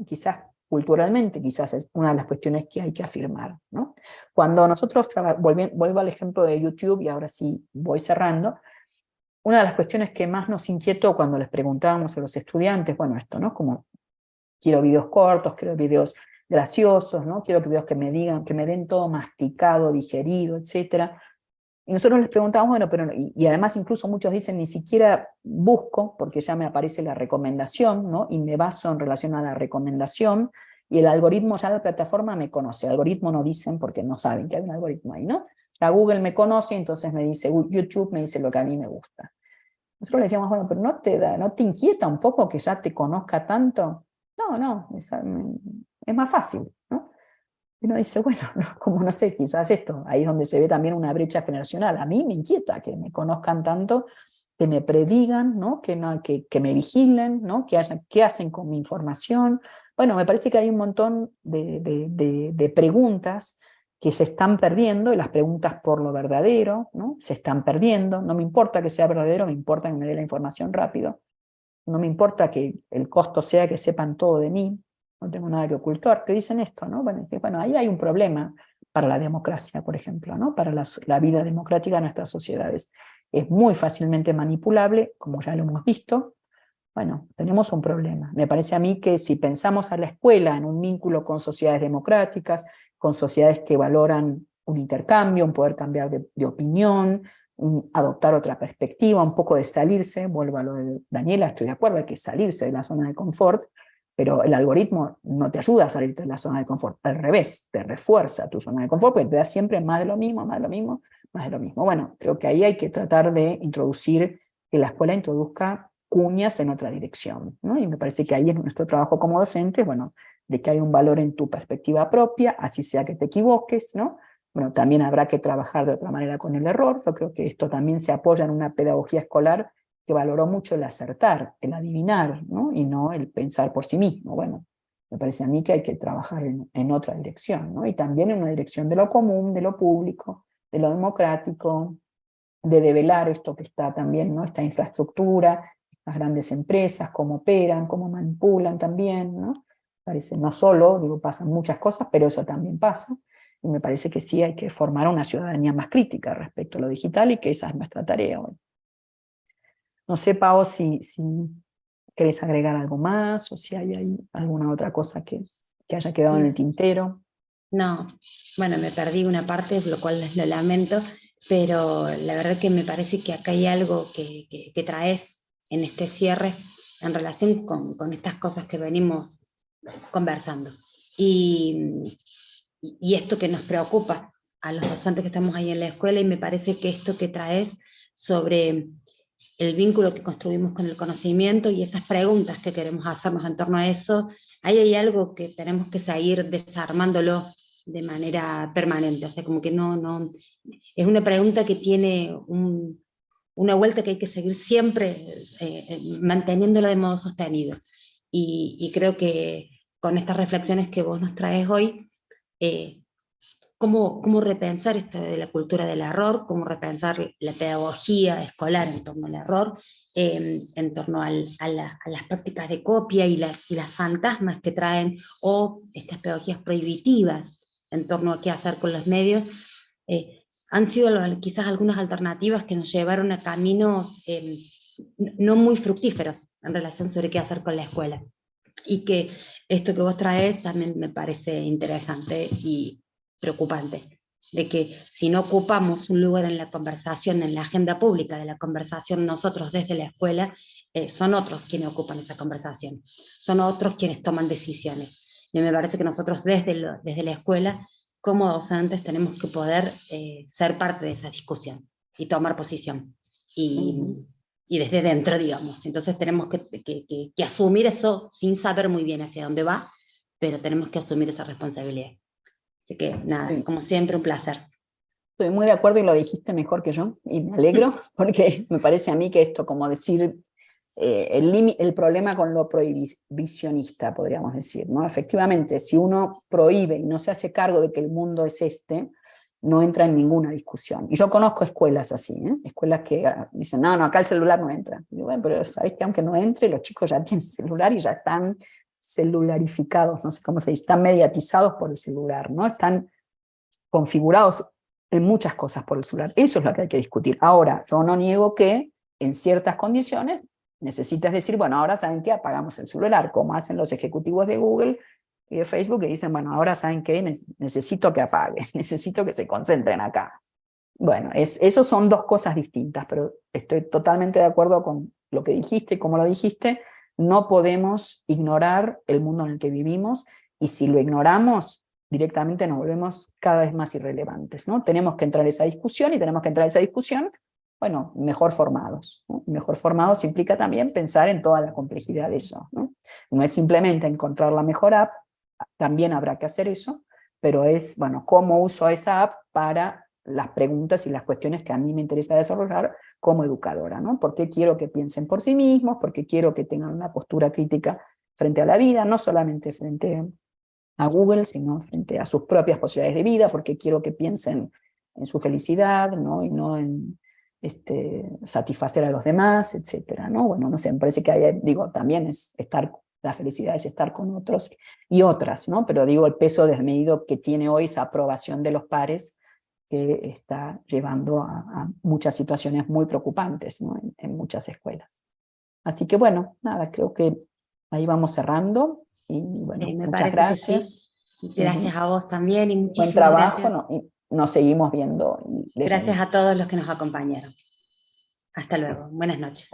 quizás culturalmente quizás es una de las cuestiones que hay que afirmar. Cuando nosotros, vuelvo al ejemplo de YouTube y ahora sí voy cerrando, una de las cuestiones que más nos inquietó cuando les preguntábamos a los estudiantes, bueno, esto, ¿no? Como quiero videos cortos, quiero videos graciosos, ¿no? Quiero videos que me digan, que me den todo masticado, digerido, etcétera. Y nosotros les preguntamos, bueno, pero, y, además incluso muchos dicen, ni siquiera busco, porque ya me aparece la recomendación, ¿no? y me baso en relación a la recomendación, y el algoritmo ya la plataforma me conoce, el algoritmo no dicen porque no saben que hay un algoritmo ahí, ¿no? La Google me conoce, entonces me dice, YouTube me dice lo que a mí me gusta. Nosotros le decíamos, bueno, pero ¿no te, da, ¿no te inquieta un poco que ya te conozca tanto? No, no, es, es más fácil, ¿no? Y uno dice, bueno, como no sé, quizás esto, ahí es donde se ve también una brecha generacional. A mí me inquieta que me conozcan tanto, que me predigan, ¿no? Que, no, que, que me vigilen, ¿no? Que haya, qué hacen con mi información. Bueno, me parece que hay un montón de, de, de, preguntas que se están perdiendo, y las preguntas por lo verdadero, ¿no? Se están perdiendo, no me importa que sea verdadero, me importa que me dé la información rápido, no me importa que el costo sea que sepan todo de mí, no tengo nada que ocultar, que dicen esto, ¿no? Bueno, bueno, ahí hay un problema para la democracia, por ejemplo, ¿no? Para la, la vida democrática de nuestras sociedades. Es muy fácilmente manipulable, como ya lo hemos visto, bueno, tenemos un problema. Me parece a mí que si pensamos a la escuela en un vínculo con sociedades democráticas, con sociedades que valoran un intercambio, un poder cambiar de, de opinión, adoptar otra perspectiva, un poco de salirse, vuelvo a lo de Daniela, estoy de acuerdo, hay que salirse de la zona de confort, pero el algoritmo no te ayuda a salirte de la zona de confort, al revés, te refuerza tu zona de confort, porque te da siempre más de lo mismo, más de lo mismo, más de lo mismo. Bueno, creo que ahí hay que tratar de introducir, que la escuela introduzca cuñas en otra dirección, ¿no? y me parece que ahí es nuestro trabajo como docentes, bueno, de que hay un valor en tu perspectiva propia, así sea que te equivoques, ¿no? Bueno, también habrá que trabajar de otra manera con el error, yo creo que esto también se apoya en una pedagogía escolar que valoró mucho el acertar, el adivinar, ¿no? y no el pensar por sí mismo. Bueno, me parece a mí que hay que trabajar en, otra dirección, ¿no? y también en una dirección de lo común, de lo público, de lo democrático, de develar esto que está también, ¿no? esta infraestructura, las grandes empresas, cómo operan, cómo manipulan también, ¿no? Parece, no solo, digo, pasan muchas cosas, pero eso también pasa, y me parece que sí hay que formar una ciudadanía más crítica respecto a lo digital, y que esa es nuestra tarea hoy. No sé, Pao, si, si querés agregar algo más o si hay, alguna otra cosa que, que haya quedado en el tintero. No, bueno, me perdí una parte, lo cual lo lamento, pero la verdad que me parece que acá hay algo que, que, traes en este cierre en relación con, con, estas cosas que venimos conversando. Y, y esto que nos preocupa a los docentes que estamos ahí en la escuela, y me parece que esto que traes sobre el vínculo que construimos con el conocimiento y esas preguntas que queremos hacernos en torno a eso, ahí hay algo que tenemos que seguir desarmándolo de manera permanente, o sea, como que no, no, es una pregunta que tiene una vuelta que hay que seguir siempre eh, eh, manteniéndola de modo sostenido. Y, creo que con estas reflexiones que vos nos traes hoy, eh, cómo, repensar esto de la cultura del error, cómo repensar la pedagogía escolar en torno al error, em, en torno a, las prácticas de copia y las, fantasmas que traen, o estas pedagogías prohibitivas en torno a qué hacer con los medios, eh, han sido quizás algunas alternativas que nos llevaron a caminos em, no muy fructíferos en relación sobre qué hacer con la escuela. Y que esto que vos traes también me parece interesante y preocupante, de que si no ocupamos un lugar en la conversación, en la agenda pública de la conversación nosotros desde la escuela, eh, son otros quienes ocupan esa conversación, son otros quienes toman decisiones. Y me parece que nosotros desde, desde la escuela, como docentes, tenemos que poder eh, ser parte de esa discusión y tomar posición. Y, y desde dentro, digamos. Entonces tenemos que, que, que asumir eso sin saber muy bien hacia dónde va, pero tenemos que asumir esa responsabilidad. Así que nada, como siempre, un placer. Estoy muy de acuerdo y lo dijiste mejor que yo, y me alegro, porque me parece a mí que esto, como decir, eh, el, el problema con lo prohibicionista, podríamos decir, ¿no? Efectivamente, si uno prohíbe y no se hace cargo de que el mundo es este, no entra en ninguna discusión. Y yo conozco escuelas así, ¿eh? escuelas que ah, dicen, no, no, acá el celular no entra. Y bueno, pero sabéis que aunque no entre, los chicos ya tienen celular y ya están celularificados, no sé cómo se dice, están mediatizados por el celular, ¿no? Están configurados en muchas cosas por el celular. Eso es lo que hay que discutir. Ahora, yo no niego que en ciertas condiciones necesitas decir, bueno, ahora saben que apagamos el celular, como hacen los ejecutivos de Google y de Facebook, que dicen, bueno, ahora saben que necesito que apague, necesito que se concentren acá. Bueno, es, eso son dos cosas distintas, pero estoy totalmente de acuerdo con lo que dijiste y como lo dijiste, no podemos ignorar el mundo en el que vivimos, y si lo ignoramos, directamente nos volvemos cada vez más irrelevantes. ¿no? Tenemos que entrar en esa discusión, y tenemos que entrar en esa discusión, bueno, mejor formados. Mejor formados implica también pensar en toda la complejidad de eso. ¿no? no es simplemente encontrar la mejor app, también habrá que hacer eso, pero es, bueno, cómo uso esa app para las preguntas y las cuestiones que a mí me interesa desarrollar como educadora, ¿no? ¿Por qué quiero que piensen por sí mismos? ¿Por qué quiero que tengan una postura crítica frente a la vida? No solamente frente a Google, sino frente a sus propias posibilidades de vida, porque quiero que piensen en su felicidad, ¿no? Y no en este, satisfacer a los demás, etcétera, ¿no? Bueno, no sé, me parece que digo, también es estar, la felicidad es estar con otros y otras, ¿no? Pero digo, el peso desmedido que tiene hoy esa aprobación de los pares, que está llevando a, muchas situaciones muy preocupantes en, muchas escuelas. Así que bueno, nada, creo que ahí vamos cerrando. Y bueno, muchas gracias. Gracias a vos también. Y Buen trabajo, y nos seguimos viendo. Gracias a todos los que nos acompañaron. Hasta luego. Buenas noches.